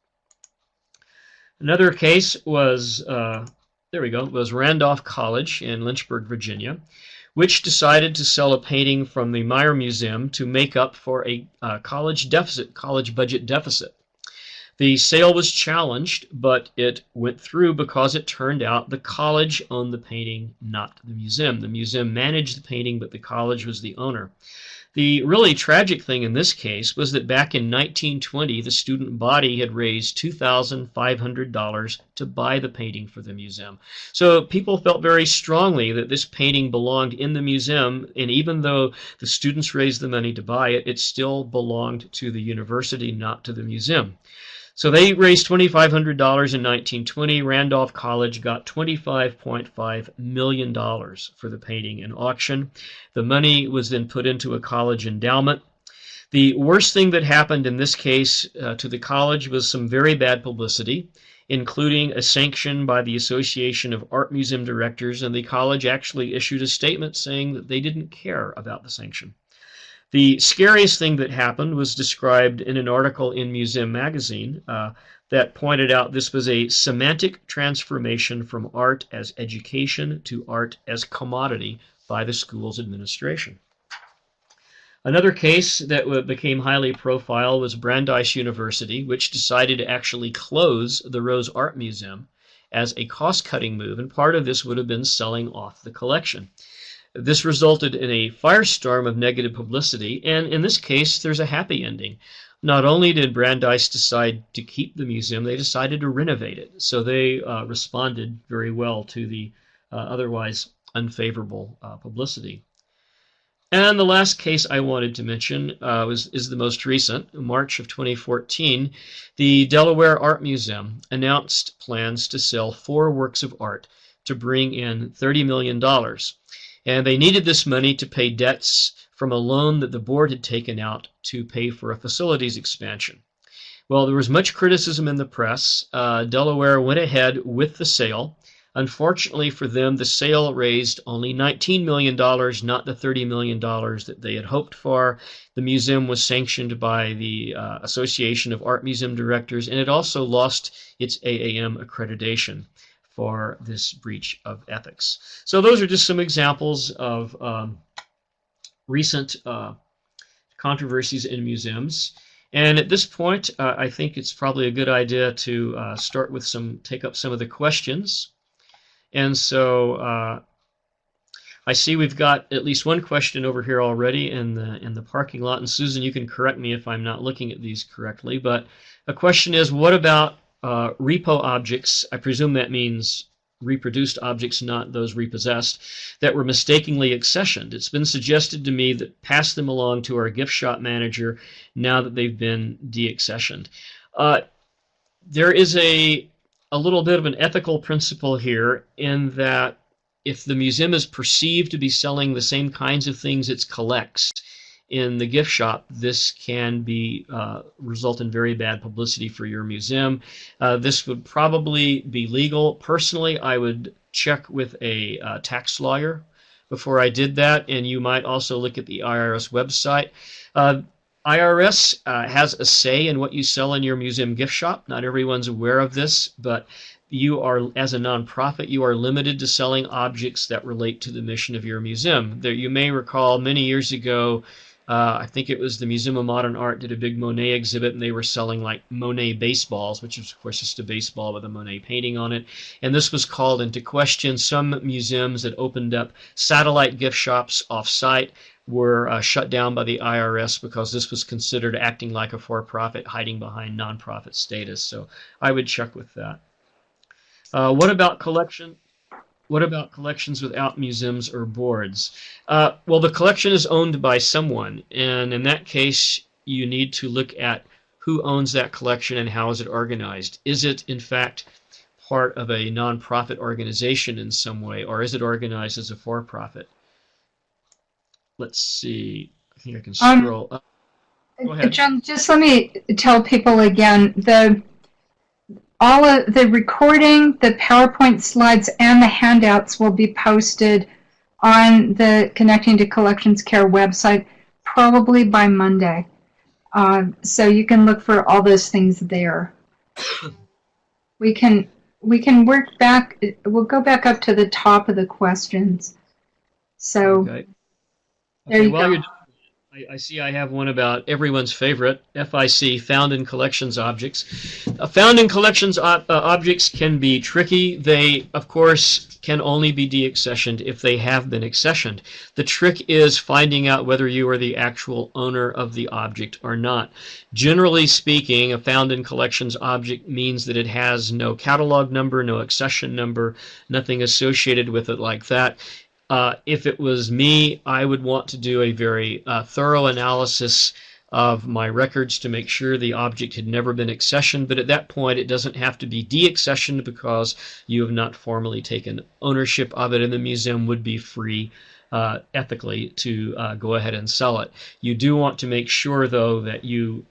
Another case was, uh, there we go, was Randolph College in Lynchburg, Virginia which decided to sell a painting from the Maier Museum to make up for a uh, college deficit, college budget deficit. The sale was challenged, but it went through because it turned out the college owned the painting, not the museum. The museum managed the painting, but the college was the owner. The really tragic thing in this case was that back in 1920, the student body had raised $2,500 to buy the painting for the museum. So people felt very strongly that this painting belonged in the museum, and even though the students raised the money to buy it, it still belonged to the university, not to the museum. So they raised $2,500 in 1920. Randolph College got $25.5 million for the painting in auction. The money was then put into a college endowment. The worst thing that happened in this case uh, to the college was some very bad publicity, including a sanction by the Association of Art Museum Directors, and the college actually issued a statement saying that they didn't care about the sanction. The scariest thing that happened was described in an article in Museum Magazine uh, that pointed out this was a semantic transformation from art as education to art as commodity by the school's administration. Another case that became highly profile was Brandeis University, which decided to actually close the Rose Art Museum as a cost cutting move, and part of this would have been selling off the collection. This resulted in a firestorm of negative publicity, and in this case, there's a happy ending. Not only did Brandeis decide to keep the museum, they decided to renovate it. So they uh, responded very well to the uh, otherwise unfavorable uh, publicity. And the last case I wanted to mention uh, was, is the most recent. March of 2014, the Delaware Art Museum announced plans to sell four works of art to bring in $30 million and they needed this money to pay debts from a loan that the board had taken out to pay for a facilities expansion. Well, there was much criticism in the press. Uh, Delaware went ahead with the sale. Unfortunately for them, the sale raised only $19 million, not the $30 million that they had hoped for. The museum was sanctioned by the uh, Association of Art Museum Directors, and it also lost its AAM accreditation for this breach of ethics. So those are just some examples of um, recent uh, controversies in museums. And at this point, uh, I think it's probably a good idea to uh, start with some, take up some of the questions. And so uh, I see we've got at least one question over here already in the in the parking lot. And Susan, you can correct me if I'm not looking at these correctly. But a question is, what about uh, repo objects, I presume that means reproduced objects, not those repossessed, that were mistakenly accessioned. It's been suggested to me that pass them along to our gift shop manager now that they've been deaccessioned. Uh, there is a a little bit of an ethical principle here in that if the museum is perceived to be selling the same kinds of things it collects in the gift shop, this can be uh, result in very bad publicity for your museum. Uh, this would probably be legal. Personally, I would check with a uh, tax lawyer before I did that, and you might also look at the IRS website. Uh, IRS uh, has a say in what you sell in your museum gift shop. Not everyone's aware of this, but you are, as a nonprofit, you are limited to selling objects that relate to the mission of your museum. There, you may recall many years ago, uh, I think it was the Museum of Modern Art did a big Monet exhibit, and they were selling like Monet baseballs, which is of course just a baseball with a Monet painting on it. And this was called into question. Some museums that opened up satellite gift shops off-site were uh, shut down by the IRS because this was considered acting like a for-profit, hiding behind nonprofit status. So I would check with that. Uh, what about collection? What about collections without museums or boards? Uh, well, the collection is owned by someone, and in that case, you need to look at who owns that collection and how is it organized. Is it, in fact, part of a nonprofit organization in some way, or is it organized as a for-profit? Let's see. I think I can Um, scroll up. Go ahead. John, just let me tell people again, the, all of the recording, the PowerPoint slides, and the handouts will be posted on the Connecting to Collections Care website probably by Monday. Uh, so you can look for all those things there. [COUGHS] We can, we can work back, we'll go back up to the top of the questions. So, Okay. There Okay, you go. I, I see I have one about everyone's favorite, FIC, Found in Collections Objects. Uh, found in Collections ob- uh, objects can be tricky. They, of course, can only be deaccessioned if they have been accessioned. The trick is finding out whether you are the actual owner of the object or not. Generally speaking, a found in collections object means that it has no catalog number, no accession number, nothing associated with it like that. Uh, if it was me, I would want to do a very uh, thorough analysis of my records to make sure the object had never been accessioned, but at that point it doesn't have to be deaccessioned because you have not formally taken ownership of it, and the museum would be free uh, ethically to uh, go ahead and sell it. You do want to make sure, though, that you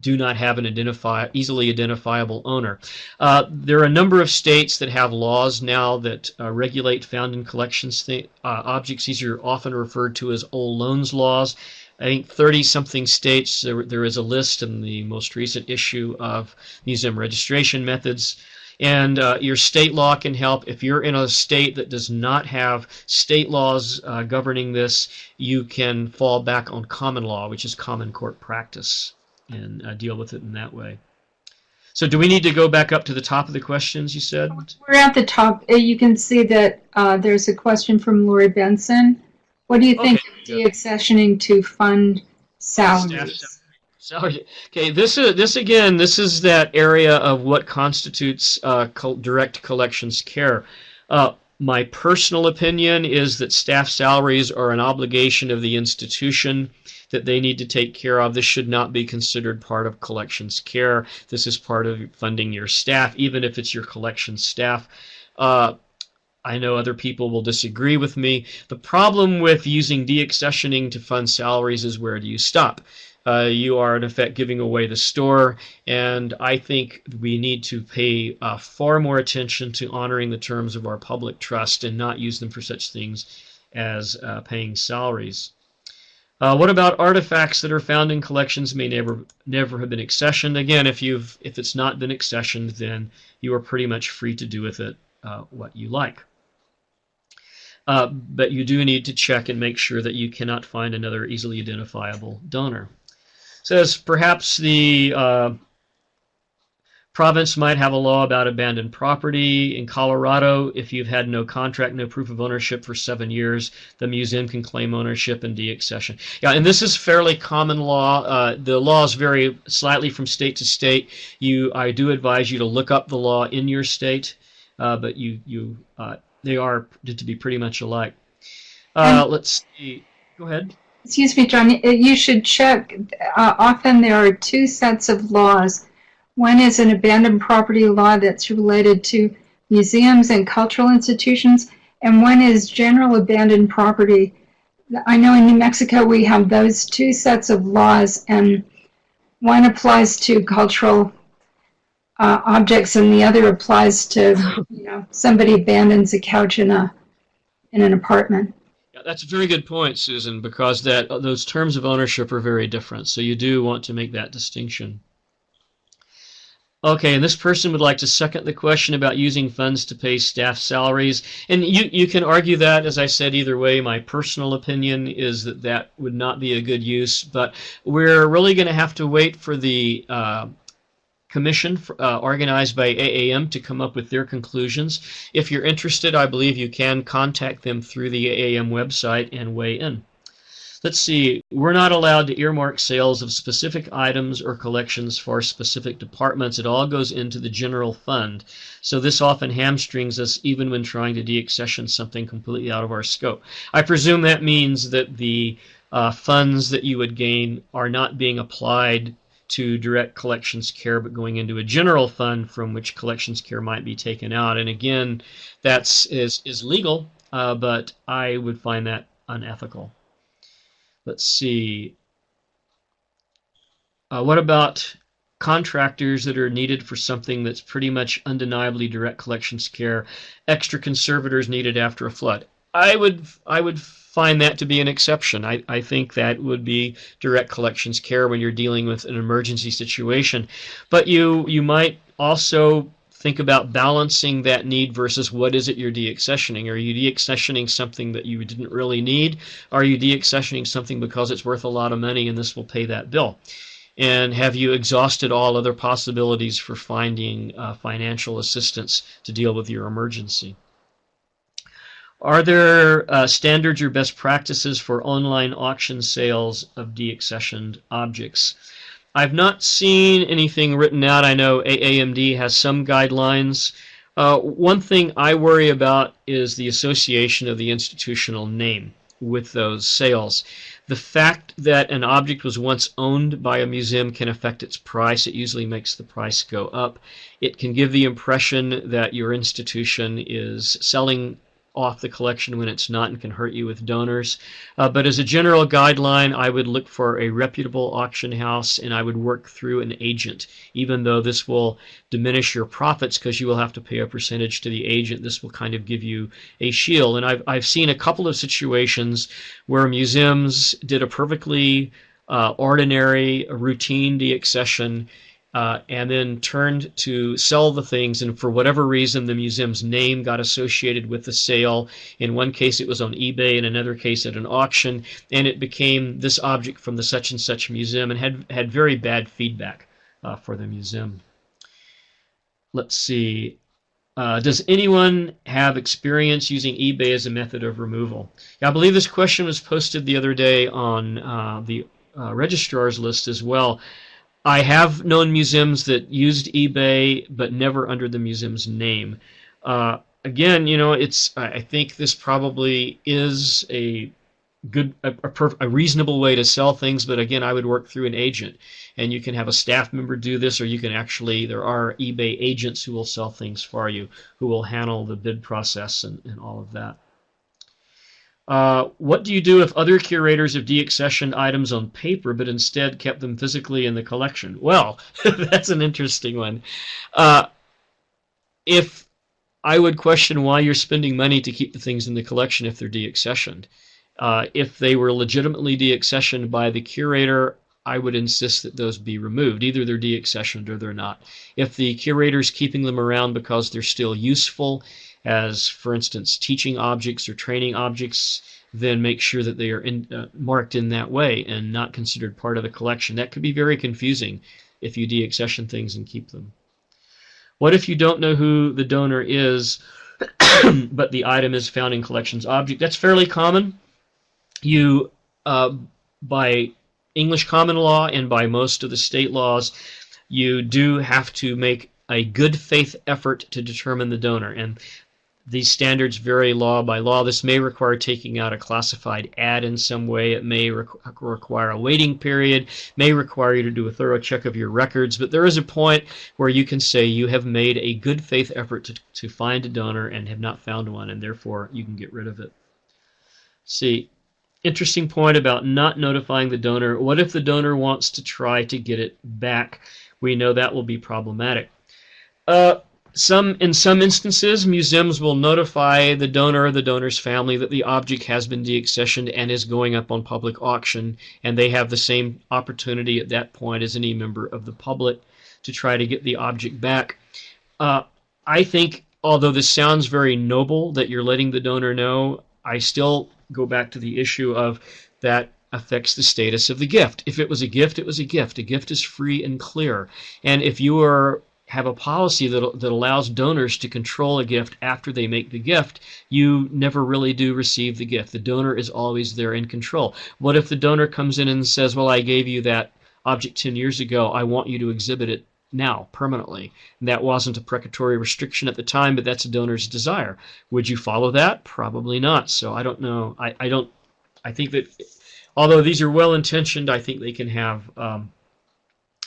do not have an identify easily identifiable owner. Uh, there are a number of states that have laws now that uh, regulate found in collections th- uh, objects. These are often referred to as old loans laws. I think 30 something states, there, there is a list in the most recent issue of museum registration methods. And uh, your state law can help. If you're in a state that does not have state laws uh, governing this, you can fall back on common law, which is common court practice, and uh, deal with it in that way. So, do we need to go back up to the top of the questions you said? We're at the top. Uh, You can see that uh, there's a question from Lori Benson. What do you think Okay, of deaccessioning to fund Staff salaries? salary. Okay, this is this again. This is that area of what constitutes uh, col- direct collections care. Uh, my personal opinion is that staff salaries are an obligation of the institution that they need to take care of. This should not be considered part of collections care. This is part of funding your staff, even if it's your collections staff. Uh, I know other people will disagree with me. The problem with using deaccessioning to fund salaries is where do you stop? Uh, you are in effect giving away the store, and I think we need to pay uh, far more attention to honoring the terms of our public trust and not use them for such things as uh, paying salaries. Uh, what about artifacts that are found in collections may never never have been accessioned? Again, if you've if it's not been accessioned, then you are pretty much free to do with it uh, what you like. Uh, but you do need to check and make sure that you cannot find another easily identifiable donor. Says perhaps the uh, province might have a law about abandoned property. In Colorado, if you've had no contract, no proof of ownership for seven years, the museum can claim ownership and deaccession. Yeah, and this is fairly common law. Uh, the laws vary slightly from state to state. You, I do advise you to look up the law in your state. uh, but you you uh, they are to be pretty much alike. Uh, let's see. Go ahead. Excuse me, John, you should check. Uh, often there are two sets of laws. One is an abandoned property law that's related to museums and cultural institutions, and one is general abandoned property. I know in New Mexico we have those two sets of laws, and one applies to cultural uh, objects, and the other applies to, you know, somebody abandons a couch in a in an apartment. That's a very good point, Susan, because that those terms of ownership are very different. So you do want to make that distinction. Okay, and this person would like to second the question about using funds to pay staff salaries. And you, you can argue that, as I said, either way. My personal opinion is that that would not be a good use, but we're really going to have to wait for the uh, commission uh, organized by AAM to come up with their conclusions. If you're interested, I believe you can contact them through the AAM website and weigh in. Let's see, we're not allowed to earmark sales of specific items or collections for specific departments. It all goes into the general fund. So this often hamstrings us even when trying to deaccession something completely out of our scope. I presume that means that the uh, funds that you would gain are not being applied to direct collections care, but going into a general fund from which collections care might be taken out. And again, that's is is legal, uh, but I would find that unethical. Let's see. Uh, what about contractors that are needed for something that's pretty much undeniably direct collections care? Extra conservators needed after a flood. I would I would find that to be an exception. I, I think that would be direct collections care when you're dealing with an emergency situation. But you you might also think about balancing that need versus what is it you're deaccessioning. Are you deaccessioning something that you didn't really need? Are you deaccessioning something because it's worth a lot of money and this will pay that bill? And have you exhausted all other possibilities for finding uh, financial assistance to deal with your emergency? Are there uh, standards or best practices for online auction sales of deaccessioned objects? I've not seen anything written out. I know AAMD has some guidelines. Uh, one thing I worry about is the association of the institutional name with those sales. The fact that an object was once owned by a museum can affect its price. It usually makes the price go up. It can give the impression that your institution is selling off the collection when it's not and can hurt you with donors. Uh, but as a general guideline, I would look for a reputable auction house and I would work through an agent. Even though this will diminish your profits because you will have to pay a percentage to the agent, this will kind of give you a shield. And I've, I've seen a couple of situations where museums did a perfectly uh, ordinary, routine deaccession uh, and then turned to sell the things. And for whatever reason, the museum's name got associated with the sale. In one case, it was on eBay. In another case, at an auction, and it became this object from the such and such museum, and had had very bad feedback uh, for the museum. Let's see. Uh, does anyone have experience using eBay as a method of removal? Yeah, I believe this question was posted the other day on uh, the uh, registrar's list as well. I have known museums that used eBay, but never under the museum's name. Uh, again, you know, it's. I think this probably is a good, a, a, perf- a, reasonable way to sell things. But again, I would work through an agent, and you can have a staff member do this, or you can actually. There are eBay agents who will sell things for you, who will handle the bid process and, and all of that. Uh, what do you do if other curators have deaccessioned items on paper but instead kept them physically in the collection? Well, [LAUGHS] that's an interesting one. Uh, if I would question why you're spending money to keep the things in the collection if they're deaccessioned. Uh, if they were legitimately deaccessioned by the curator, I would insist that those be removed. Either they're deaccessioned or they're not. If the curator's keeping them around because they're still useful, as, for instance, teaching objects or training objects, then make sure that they are in, uh, marked in that way and not considered part of the collection. That could be very confusing if you deaccession things and keep them. What if you don't know who the donor is, [COUGHS] but the item is found in collections object? That's fairly common. You, uh, by English common law and by most of the state laws, you do have to make a good faith effort to determine the donor. And these standards vary law by law. This may require taking out a classified ad in some way. It may requ- require a waiting period, may require you to do a thorough check of your records. But there is a point where you can say you have made a good faith effort to, to find a donor and have not found one, and therefore you can get rid of it. See, interesting point about not notifying the donor. What if the donor wants to try to get it back? We know that will be problematic. Uh, some in some instances, museums will notify the donor or the donor's family that the object has been deaccessioned and is going up on public auction, and they have the same opportunity at that point as any member of the public to try to get the object back. Uh, I think, although this sounds very noble that you're letting the donor know, I still go back to the issue of that affects the status of the gift. If it was a gift, it was a gift. A gift is free and clear. And if you are have a policy that, that allows donors to control a gift after they make the gift, you never really do receive the gift. The donor is always there in control. What if the donor comes in and says, Well, I gave you that object 10 years ago, I want you to exhibit it now, permanently? And that wasn't a precatory restriction at the time, but that's a donor's desire. Would you follow that? Probably not. So I don't know. I, I don't, I think that although these are well intentioned, I think they can have. Um,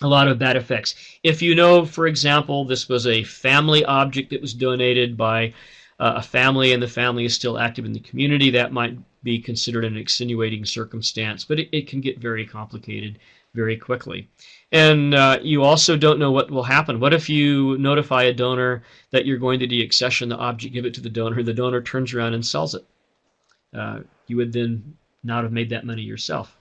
a lot of bad effects. If you know, for example, this was a family object that was donated by uh, a family and the family is still active in the community, that might be considered an extenuating circumstance, but it, it can get very complicated very quickly. And uh, you also don't know what will happen. What if you notify a donor that you're going to deaccession the object, give it to the donor, the donor turns around and sells it? Uh, you would then not have made that money yourself.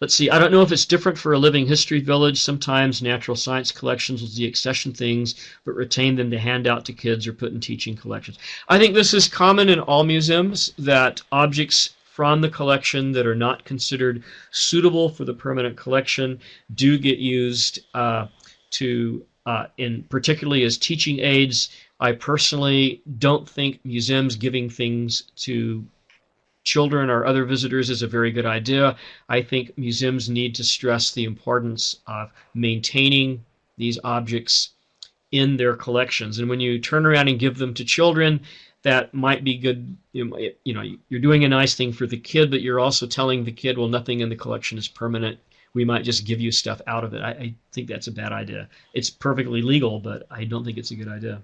Let's see, I don't know if it's different for a living history village. Sometimes natural science collections will deaccession things, but retain them to hand out to kids or put in teaching collections. I think this is common in all museums that objects from the collection that are not considered suitable for the permanent collection do get used uh, to, uh, in particularly as teaching aids. I personally don't think museums giving things to children or other visitors is a very good idea. I think museums need to stress the importance of maintaining these objects in their collections. And when you turn around and give them to children, that might be good. You know, you're doing a nice thing for the kid, but you're also telling the kid, well, nothing in the collection is permanent. We might just give you stuff out of it. I, I think that's a bad idea. It's perfectly legal, but I don't think it's a good idea.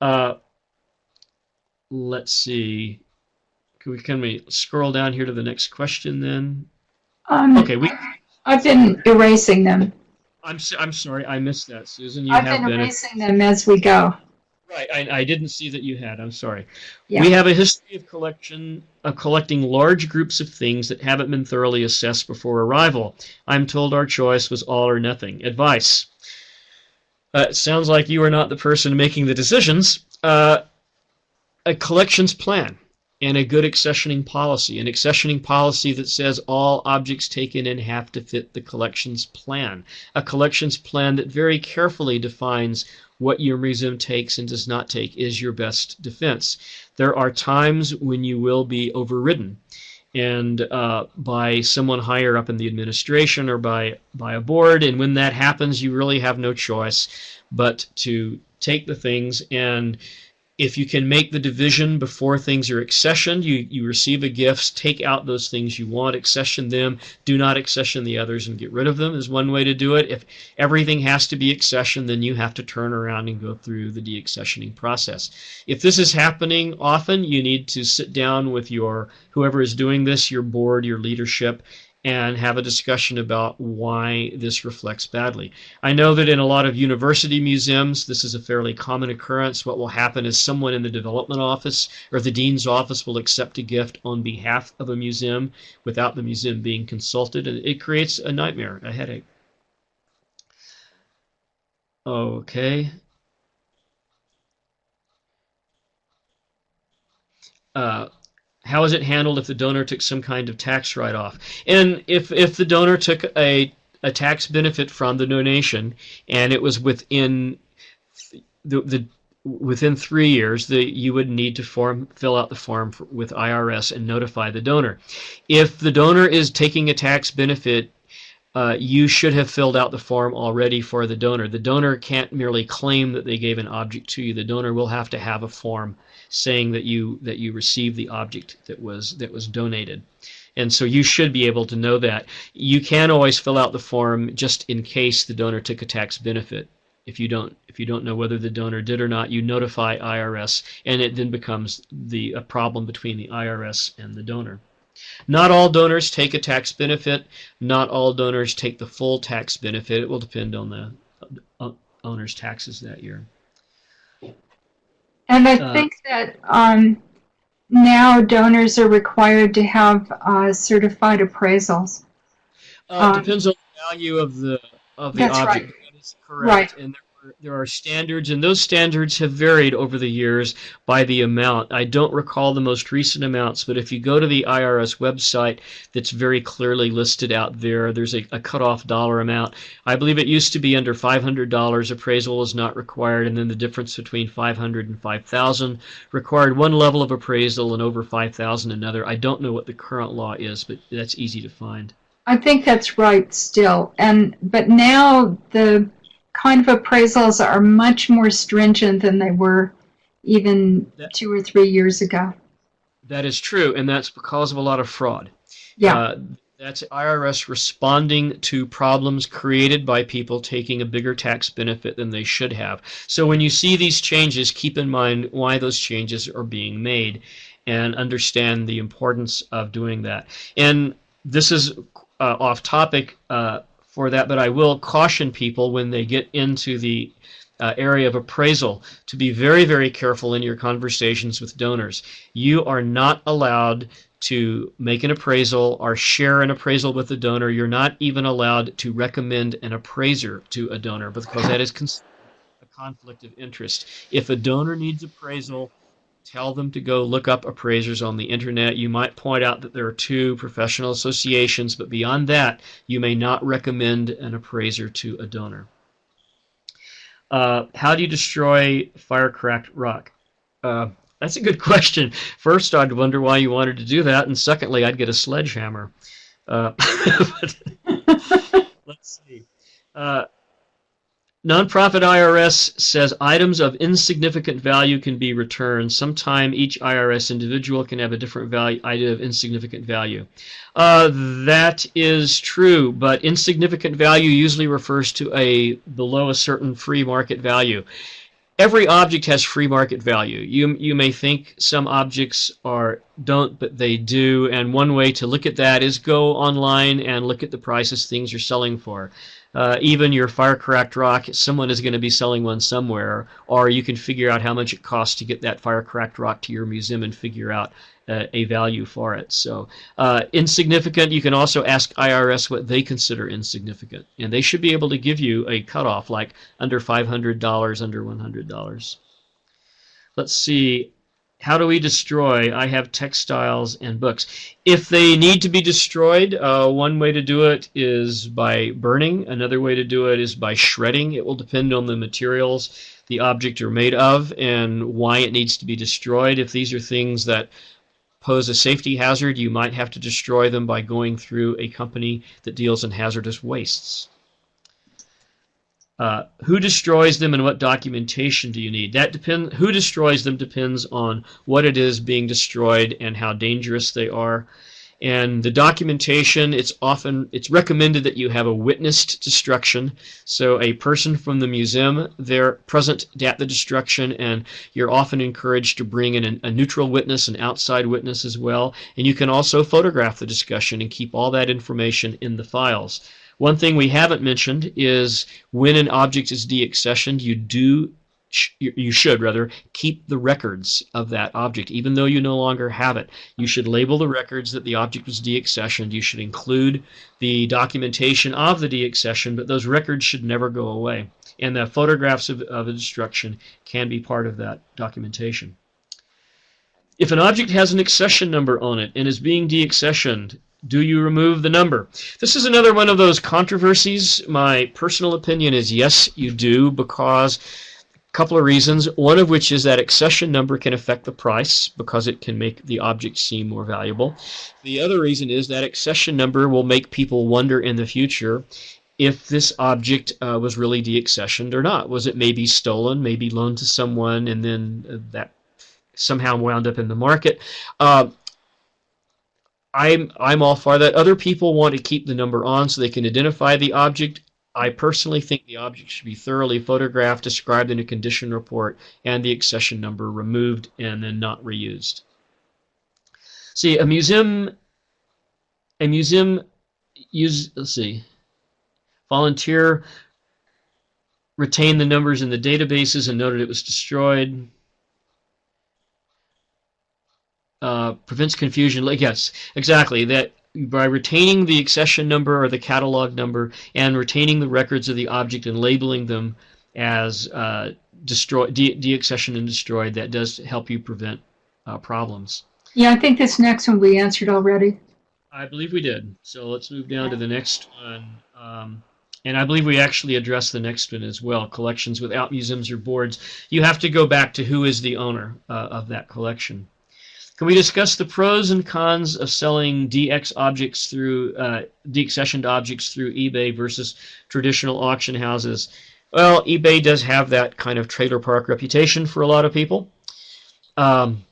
Uh, let's see. Can we can we scroll down here to the next question then? Um, Okay, we. I've been erasing them. I'm s- I'm sorry, I missed that, Susan. You I've have been been. erasing them as we go. Right, I, I didn't see that you had. I'm sorry. Yeah. We have a history of collection of collecting large groups of things that haven't been thoroughly assessed before arrival. I'm told our choice was all or nothing. Advice. Uh, it sounds like you are not the person making the decisions. Uh, a collections plan and a good accessioning policy. An accessioning policy that says all objects taken in have to fit the collections plan. A collections plan that very carefully defines what your museum takes and does not take is your best defense. There are times when you will be overridden and uh, by someone higher up in the administration or by by a board and when that happens you really have no choice but to take the things and if you can make the division before things are accessioned, you, you receive a gift, take out those things you want, accession them, do not accession the others and get rid of them is one way to do it. If everything has to be accessioned, then you have to turn around and go through the deaccessioning process. If this is happening often, you need to sit down with your whoever is doing this, your board, your leadership, and have a discussion about why this reflects badly. I know that in a lot of university museums, this is a fairly common occurrence. What will happen is someone in the development office or the dean's office will accept a gift on behalf of a museum without the museum being consulted, and it creates a nightmare, a headache. Okay. Uh, how is it handled if the donor took some kind of tax write-off? And if if the donor took a a tax benefit from the donation and it was within the, the within three years, the, you would need to form fill out the form for, with IRS and notify the donor. If the donor is taking a tax benefit uh, you should have filled out the form already for the donor. The donor can't merely claim that they gave an object to you. The donor will have to have a form saying that you that you received the object that was that was donated. And so you should be able to know that. You can always fill out the form just in case the donor took a tax benefit. If you don't if you don't know whether the donor did or not, you notify IRS and it then becomes the a problem between the IRS and the donor. Not all donors take a tax benefit. Not all donors take the full tax benefit. It will depend on the uh, owner's taxes that year. And I Uh, think that um, now donors are required to have uh, certified appraisals. Uh, Um, it depends on the value of the of the object. That is correct. Right. And there are, standards, and those standards have varied over the years by the amount. I don't recall the most recent amounts, but if you go to the IRS website, that's very clearly listed out there. There's a, a cutoff dollar amount. I believe it used to be under $500. Appraisal is not required, and then the difference between 500 and 5,000 required one level of appraisal, and over 5,000 another. I don't know what the current law is, but that's easy to find. I think that's right still. And but now the kind of appraisals are much more stringent than they were even That- two or three years ago. That is true, and that's because of a lot of fraud. Yeah. Uh, that's IRS responding to problems created by people taking a bigger tax benefit than they should have. So when you see these changes, keep in mind why those changes are being made and understand the importance of doing that. And this is uh, off topic uh, for that, but I will caution people when they get into the uh, area of appraisal to be very, very careful in your conversations with donors. You are not allowed to make an appraisal or share an appraisal with the donor. You're not even allowed to recommend an appraiser to a donor because that is a conflict of interest. If a donor needs appraisal, tell them to go look up appraisers on the internet. You might point out that there are two professional associations, but beyond that, you may not recommend an appraiser to a donor. Uh, how do you destroy fire-cracked rock? Uh, that's a good [LAUGHS] question. First, I'd wonder why you wanted to do that, and secondly, I'd get a sledgehammer. Uh, [LAUGHS] [LAUGHS] let's see. Nonprofit IRS says items of insignificant value can be returned. Sometime each IRS individual can have a different value, of insignificant value. Uh, that is true, but insignificant value usually refers to a below a certain free market value. Every object has free market value. You you may think some objects are don't, but they do. And one way to look at that is go online and look at the prices things are selling for. Uh, even your fire cracked rock, someone is going to be selling one somewhere, or you can figure out how much it costs to get that fire cracked rock to your museum and figure out uh, a value for it. So uh, insignificant. You can also ask IRS what they consider insignificant, and they should be able to give you a cutoff like under five hundred dollars, under one hundred dollars. Let's see. How do we destroy? I have textiles and books. If they need to be destroyed, uh, one way to do it is by burning. Another way to do it is by shredding. It will depend on the materials the object are made of and why it needs to be destroyed. If these are things that pose a safety hazard, you might have to destroy them by going through a company that deals in hazardous wastes. Uh, who destroys them and what documentation do you need? That depends. Who destroys them depends on what it is being destroyed and how dangerous they are. And the documentation, it's often it's recommended that you have a witnessed destruction. So a person from the museum, they're present at the destruction, and you're often encouraged to bring in a neutral witness, an outside witness as well. And you can also photograph the discussion and keep all that information in the files. One thing we haven't mentioned is when an object is deaccessioned, you do you should rather keep the records of that object. Even though you no longer have it you should label the records that the object was deaccessioned. You should include the documentation of the deaccession but those records should never go away. And the photographs of, of destruction can be part of that documentation. If an object has an accession number on it and is being deaccessioned do you remove the number? This is another one of those controversies. My personal opinion is yes, you do, because a couple of reasons. One of which is that accession number can affect the price because it can make the object seem more valuable. The other reason is that accession number will make people wonder in the future if this object uh, was really deaccessioned or not. Was it maybe stolen, maybe loaned to someone, and then uh, that somehow wound up in the market? Uh, I'm I'm all for that. Other people want to keep the number on so they can identify the object. I personally think the object should be thoroughly photographed, described in a condition report, and the accession number removed and then not reused. See, a museum, a museum use, let's see, volunteer retained the numbers in the databases and noted it was destroyed. Uh, prevents confusion. Yes, exactly. That by retaining the accession number or the catalog number and retaining the records of the object and labeling them as uh, destroy de- deaccession and destroyed, that does help you prevent uh, problems. Yeah, I think this next one we answered already. I believe we did. So let's move down to the next one. Um, and I believe we actually addressed the next one as well. Collections without museums or boards. You have to go back to who is the owner uh, of that collection. Can we discuss the pros and cons of selling DX objects through uh, deaccessioned objects through eBay versus traditional auction houses? Well, eBay does have that kind of trailer park reputation for a lot of people. Um,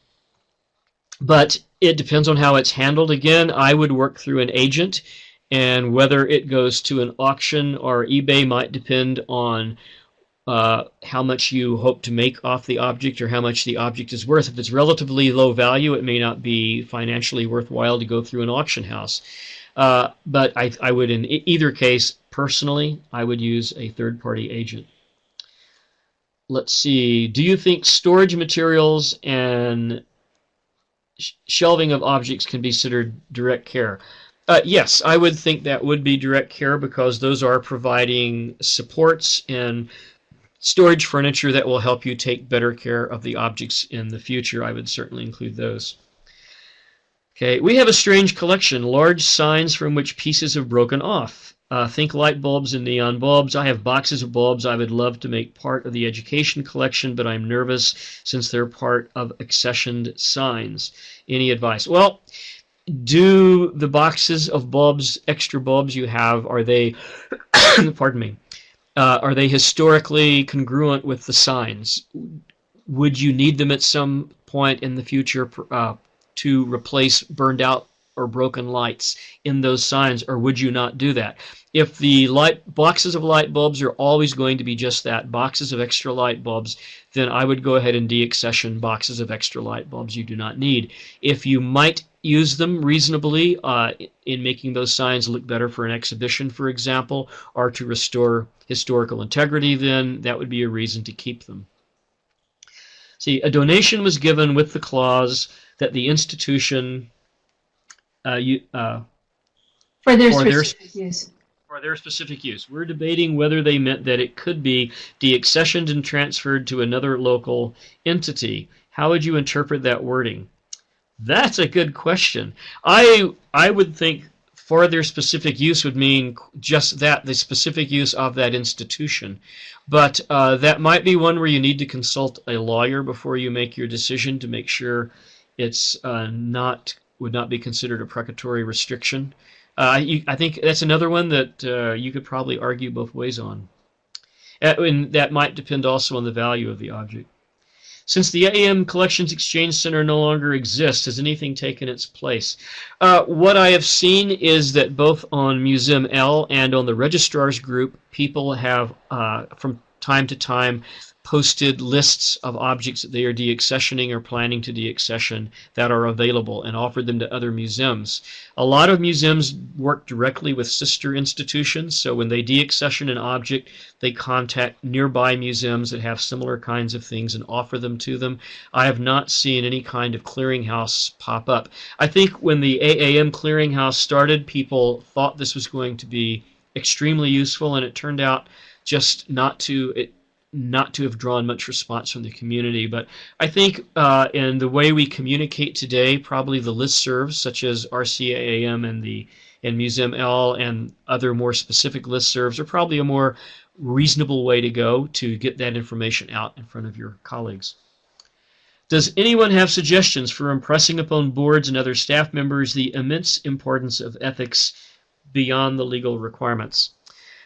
but it depends on how it's handled. Again, I would work through an agent, and whether it goes to an auction or eBay might depend on uh, how much you hope to make off the object or how much the object is worth. If it's relatively low value, it may not be financially worthwhile to go through an auction house. Uh, but I, I would, in either case, personally, I would use a third party agent. Let's see. Do you think storage materials and shelving of objects can be considered direct care? Uh, yes, I would think that would be direct care because those are providing supports and storage furniture that will help you take better care of the objects in the future. I would certainly include those. Okay, we have a strange collection, large signs from which pieces have broken off. Uh, think light bulbs and neon bulbs. I have boxes of bulbs I would love to make part of the education collection, but I'm nervous since they're part of accessioned signs. Any advice? Well, do the boxes of bulbs, extra bulbs you have, are they, [COUGHS] pardon me, uh, are they historically congruent with the signs? Would you need them at some point in the future uh, to replace burned out or broken lights in those signs, or would you not do that? If the light boxes of light bulbs are always going to be just that, boxes of extra light bulbs, then I would go ahead and deaccession boxes of extra light bulbs you do not need. If you might use them reasonably uh, in making those signs look better for an exhibition, for example, or to restore historical integrity, then that would be a reason to keep them. See, a donation was given with the clause that the institution uh, you, uh, for their for their, specific use. for their specific use. We're debating whether they meant that it could be deaccessioned and transferred to another local entity. How would you interpret that wording? That's a good question. I I would think for their specific use would mean just that, the specific use of that institution. But uh, that might be one where you need to consult a lawyer before you make your decision to make sure it's uh, not would not be considered a precatory restriction. Uh, you, I think that's another one that uh, you could probably argue both ways on. Uh, and that might depend also on the value of the object. Since the AAM Collections Exchange Center no longer exists, has anything taken its place? Uh, what I have seen is that both on Museum L and on the Registrars Group, people have, uh, from time to time, posted lists of objects that they are deaccessioning or planning to deaccession that are available and offered them to other museums. A lot of museums work directly with sister institutions, so when they deaccession an object, they contact nearby museums that have similar kinds of things and offer them to them. I have not seen any kind of clearinghouse pop up. I think when the AAM clearinghouse started, people thought this was going to be extremely useful, and it turned out just not to. It, not to have drawn much response from the community. But I think uh, in the way we communicate today, probably the listservs such as RCAAM and the and Museum L and other more specific listservs are probably a more reasonable way to go to get that information out in front of your colleagues. Does anyone have suggestions for impressing upon boards and other staff members the immense importance of ethics beyond the legal requirements?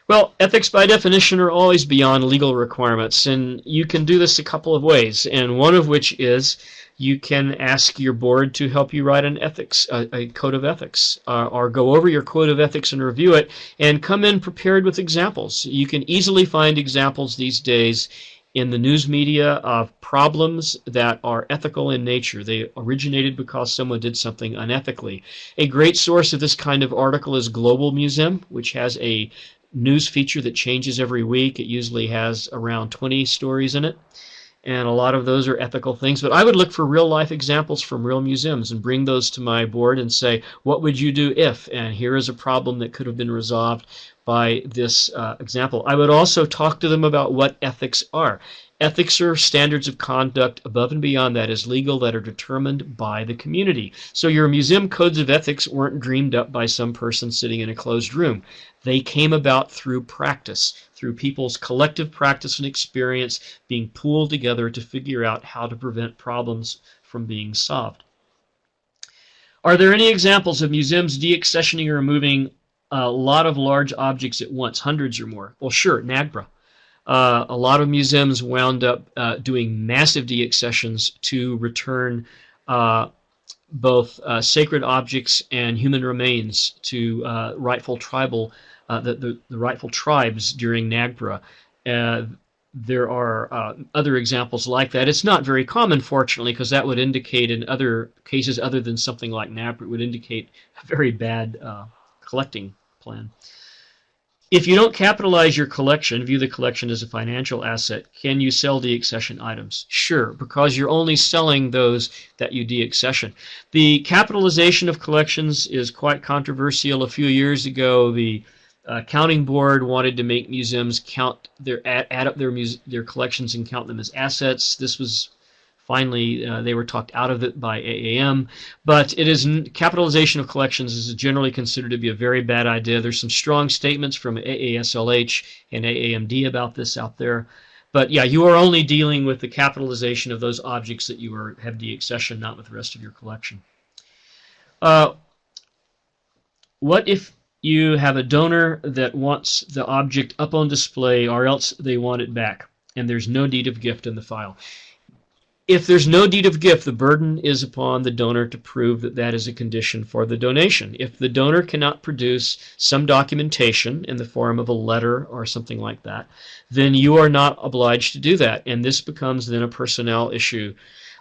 Well, ethics by definition are always beyond legal requirements, and you can do this a couple of ways, and one of which is you can ask your board to help you write an ethics, a, a code of ethics, uh, or go over your code of ethics and review it, and come in prepared with examples. You can easily find examples these days in the news media of problems that are ethical in nature. They originated because someone did something unethically. A great source of this kind of article is Global Museum, which has a news feature that changes every week. It usually has around 20 stories in it. And a lot of those are ethical things. But I would look for real life examples from real museums and bring those to my board and say, what would you do if? And here is a problem that could have been resolved by this uh, example. I would also talk to them about what ethics are. Ethics are standards of conduct above and beyond that is legal that are determined by the community. So your museum codes of ethics weren't dreamed up by some person sitting in a closed room. They came about through practice, through people's collective practice and experience being pooled together to figure out how to prevent problems from being solved. Are there any examples of museums deaccessioning or removing a lot of large objects at once, hundreds or more? Well, sure, NAGPRA. Uh, a lot of museums wound up uh, doing massive deaccessions to return uh, both uh, sacred objects and human remains to uh, rightful tribal, uh, the, the, the, rightful tribes during NAGPRA. there are other examples like that. It's not very common, fortunately, because that would indicate in other cases other than something like NAGPRA, it would indicate a very bad collecting plan. If you don't capitalize your collection, view the collection as a financial asset, can you sell deaccession items? Sure, because you're only selling those that you deaccession. The capitalization of collections is quite controversial. A few years ago, the accounting uh, board wanted to make museums count their add, add up their their collections and count them as assets. This was Finally, uh, they were talked out of it by AAM, but it is capitalization of collections is generally considered to be a very bad idea. There's some strong statements from AASLH and AAMD about this out there. But yeah, you are only dealing with the capitalization of those objects that you are, have deaccession, not with the rest of your collection. Uh, what if you have a donor that wants the object up on display or else they want it back and there's no deed of gift in the file? If there's no deed of gift, the burden is upon the donor to prove that that is a condition for the donation. If the donor cannot produce some documentation in the form of a letter or something like that, then you are not obliged to do that, and this becomes then a personnel issue.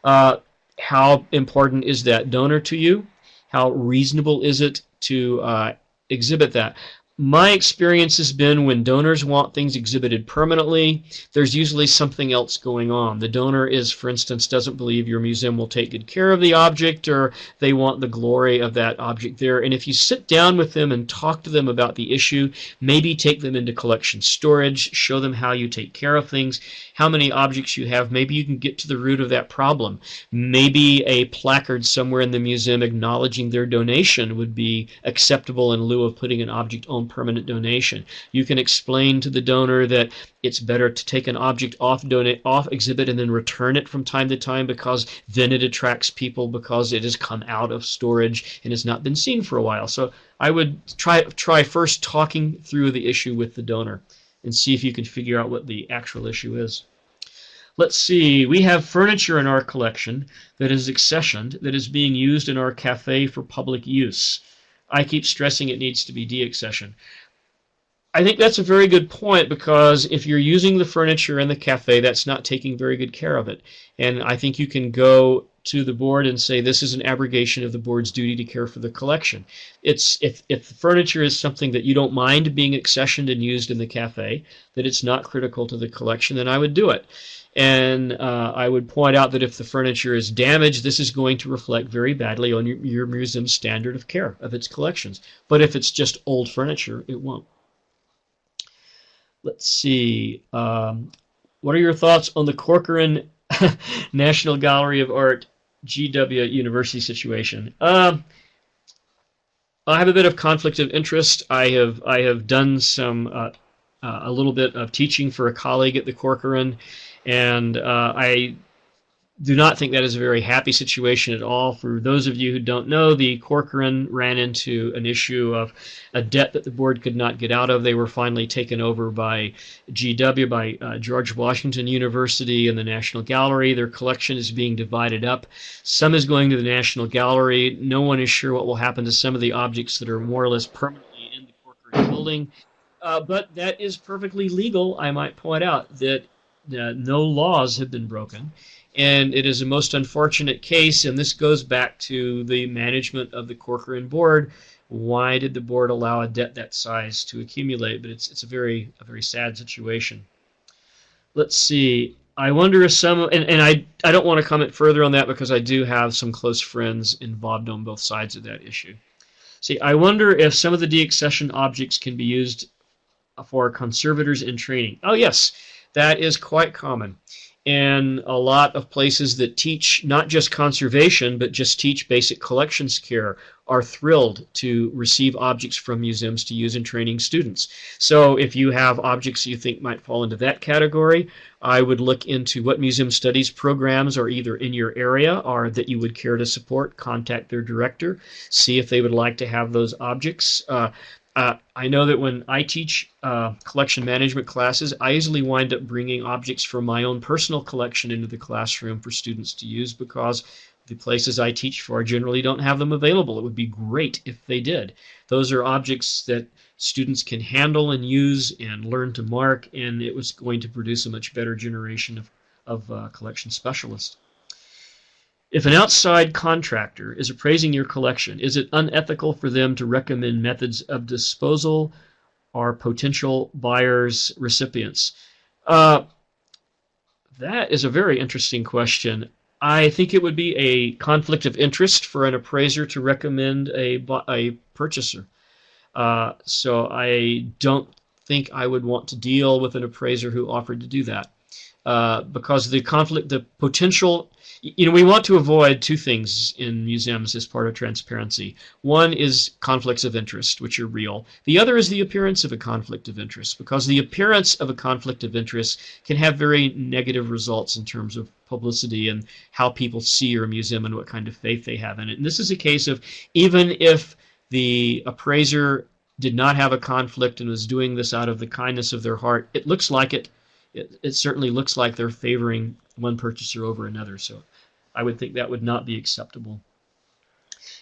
Uh, how important is that donor to you? How reasonable is it to uh, exhibit that? My experience has been when donors want things exhibited permanently, there's usually something else going on. The donor is, for instance, doesn't believe your museum will take good care of the object or they want the glory of that object there. And if you sit down with them and talk to them about the issue, maybe take them into collection storage, show them how you take care of things, how many objects you have, maybe you can get to the root of that problem. Maybe a placard somewhere in the museum acknowledging their donation would be acceptable in lieu of putting an object on permanent donation. You can explain to the donor that it's better to take an object off donate off exhibit and then return it from time to time because then it attracts people because it has come out of storage and has not been seen for a while. So I would try try first talking through the issue with the donor and see if you can figure out what the actual issue is. Let's see, we have furniture in our collection that is accessioned, that is being used in our cafe for public use. I keep stressing it needs to be deaccession. I think that's a very good point because if you're using the furniture in the cafe, that's not taking very good care of it. And I think you can go to the board and say this is an abrogation of the board's duty to care for the collection. It's if if the furniture is something that you don't mind being accessioned and used in the cafe, that it's not critical to the collection, then I would do it. And uh, I would point out that if the furniture is damaged, this is going to reflect very badly on your, your museum's standard of care of its collections. But if it's just old furniture, it won't. Let's see. Um, what are your thoughts on the Corcoran [LAUGHS] National Gallery of Art GW University situation? Uh, I have a bit of conflict of interest. I have I have done some uh, uh, a little bit of teaching for a colleague at the Corcoran, and uh, I do not think that is a very happy situation at all. For those of you who don't know, the Corcoran ran into an issue of a debt that the board could not get out of. They were finally taken over by GW, by uh, George Washington University and the National Gallery. Their collection is being divided up. Some is going to the National Gallery. No one is sure what will happen to some of the objects that are more or less permanently in the Corcoran building. Uh, but that is perfectly legal, I might point out, that uh, no laws have been broken and it is a most unfortunate case, and this goes back to the management of the Corcoran board. Why did the board allow a debt that size to accumulate? But it's it's a very a very sad situation. Let's see. I wonder if some and, and I I don't want to comment further on that because I do have some close friends involved on both sides of that issue. See, I wonder if some of the deaccession objects can be used for conservators in training. Oh yes, that is quite common and a lot of places that teach not just conservation but just teach basic collections care are thrilled to receive objects from museums to use in training students. So if you have objects you think might fall into that category, I would look into what museum studies programs are either in your area or that you would care to support. Contact their director, see if they would like to have those objects. Uh, uh, I know that when I teach uh, collection management classes, I usually wind up bringing objects from my own personal collection into the classroom for students to use because the places I teach for generally don't have them available. It would be great if they did. Those are objects that students can handle and use and learn to mark, and it was going to produce a much better generation of, of uh, collection specialists. If an outside contractor is appraising your collection, is it unethical for them to recommend methods of disposal or potential buyers' recipients? Uh, that is a very interesting question. I think it would be a conflict of interest for an appraiser to recommend a, a purchaser. Uh, so I don't think I would want to deal with an appraiser who offered to do that. Uh, because the conflict, the potential you know, we want to avoid two things in museums as part of transparency. One is conflicts of interest, which are real. The other is the appearance of a conflict of interest, because the appearance of a conflict of interest can have very negative results in terms of publicity and how people see your museum and what kind of faith they have in it. And this is a case of even if the appraiser did not have a conflict and was doing this out of the kindness of their heart, it looks like it. It, it certainly looks like they're favoring one purchaser over another. So I would think that would not be acceptable.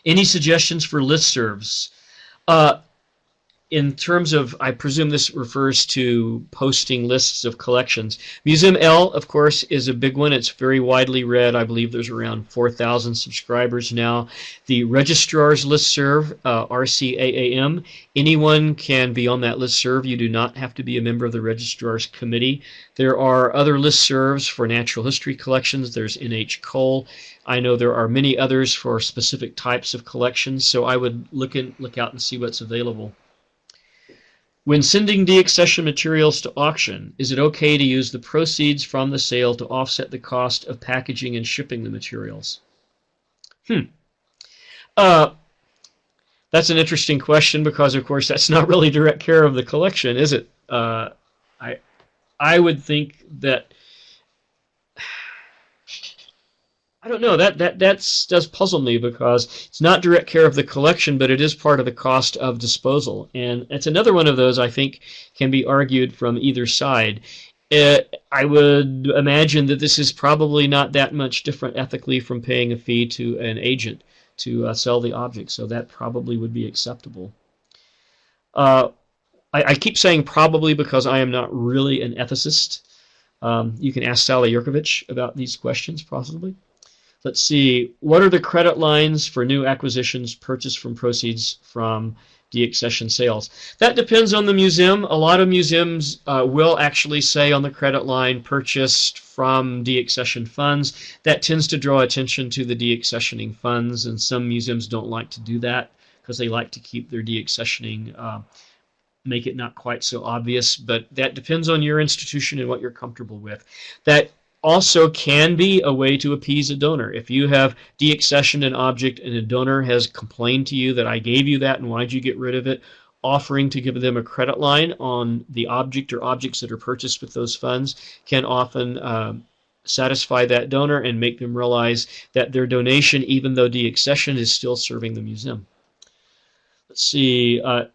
Any suggestions for listservs? Uh, in terms of, I presume this refers to posting lists of collections. Museum L, of course, is a big one. It's very widely read. I believe there's around 4,000 subscribers now. The Registrar's Listserv, uh, RCAAM, anyone can be on that listserv. You do not have to be a member of the Registrar's Committee. There are other listservs for natural history collections. There's NH Coll. I know there are many others for specific types of collections, so I would look in, look out and see what's available. When sending deaccession materials to auction, is it okay to use the proceeds from the sale to offset the cost of packaging and shipping the materials? Hmm. Uh, that's an interesting question because, of course, that's not really direct care of the collection, is it? Uh, I, I would think that I don't know. That that that's does puzzle me because it's not direct care of the collection, but it is part of the cost of disposal, and it's another one of those I think can be argued from either side. Uh, I would imagine that this is probably not that much different ethically from paying a fee to an agent to uh, sell the object, so that probably would be acceptable. Uh, I, I, keep saying probably because I am not really an ethicist. Um, you can ask Sally Yerkovich about these questions, possibly. Let's see, what are the credit lines for new acquisitions purchased from proceeds from deaccession sales? That depends on the museum. A lot of museums uh, will actually say on the credit line purchased from deaccession funds. That tends to draw attention to the deaccessioning funds, and some museums don't like to do that because they like to keep their deaccessioning uh, make it not quite so obvious, but that depends on your institution and what you're comfortable with. That also can be a way to appease a donor. If you have deaccessioned an object and a donor has complained to you that I gave you that and why'd you get rid of it, offering to give them a credit line on the object or objects that are purchased with those funds can often um, satisfy that donor and make them realize that their donation, even though deaccession, is still serving the museum. Let's see. Uh,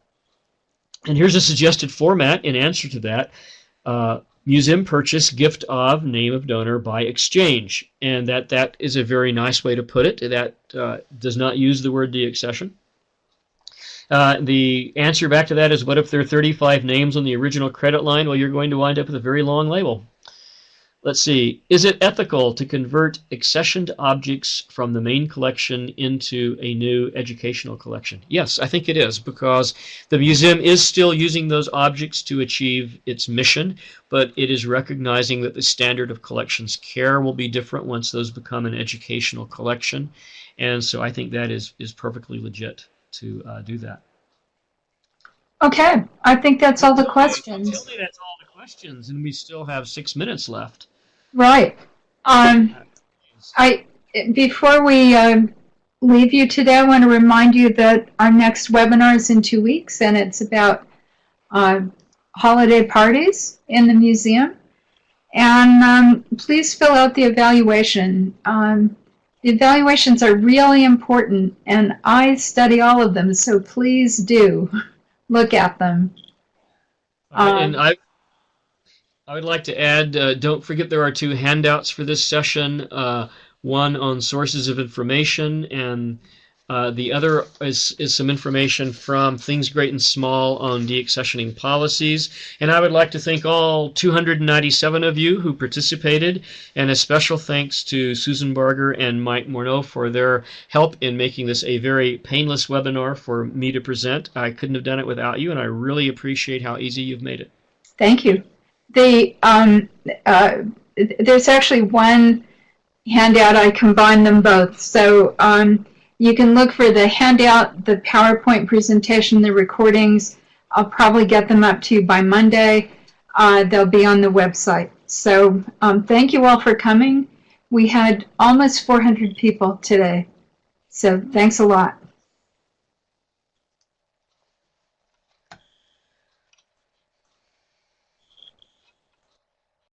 and here's a suggested format in answer to that. Uh, museum purchase, gift of, name of donor by exchange. And that, that is a very nice way to put it. That uh, does not use the word deaccession. Uh, the answer back to that is what if there are 35 names on the original credit line? Well, you're going to wind up with a very long label. Let's see. Is it ethical to convert accessioned objects from the main collection into a new educational collection? Yes, I think it is because the museum is still using those objects to achieve its mission, but it is recognizing that the standard of collections care will be different once those become an educational collection. And so I think that is, is perfectly legit to uh, do that. Okay, I think that's all the Tell questions. Me that's all the questions, and we still have six minutes left. Right. Um, I before we uh, leave you today, I want to remind you that our next webinar is in two weeks, and it's about uh, holiday parties in the museum. And um, please fill out the evaluation. Um, the evaluations are really important, and I study all of them, so please do look at them. Uh, and Um, I, would like to add, uh, don't forget there are two handouts for this session. Uh, one on sources of information, and uh, the other is, is some information from Things Great and Small on deaccessioning policies. And I would like to thank all 297 of you who participated, and a special thanks to Susan Barger and Mike Morneau for their help in making this a very painless webinar for me to present. I couldn't have done it without you, and I really appreciate how easy you've made it. Thank you. The um, uh, there's actually one handout. I combined them both, so um, you can look for the handout, the PowerPoint presentation, the recordings. I'll probably get them up to you by Monday. Uh, they'll be on the website. So um, thank you all for coming. We had almost 400 people today, so thanks a lot.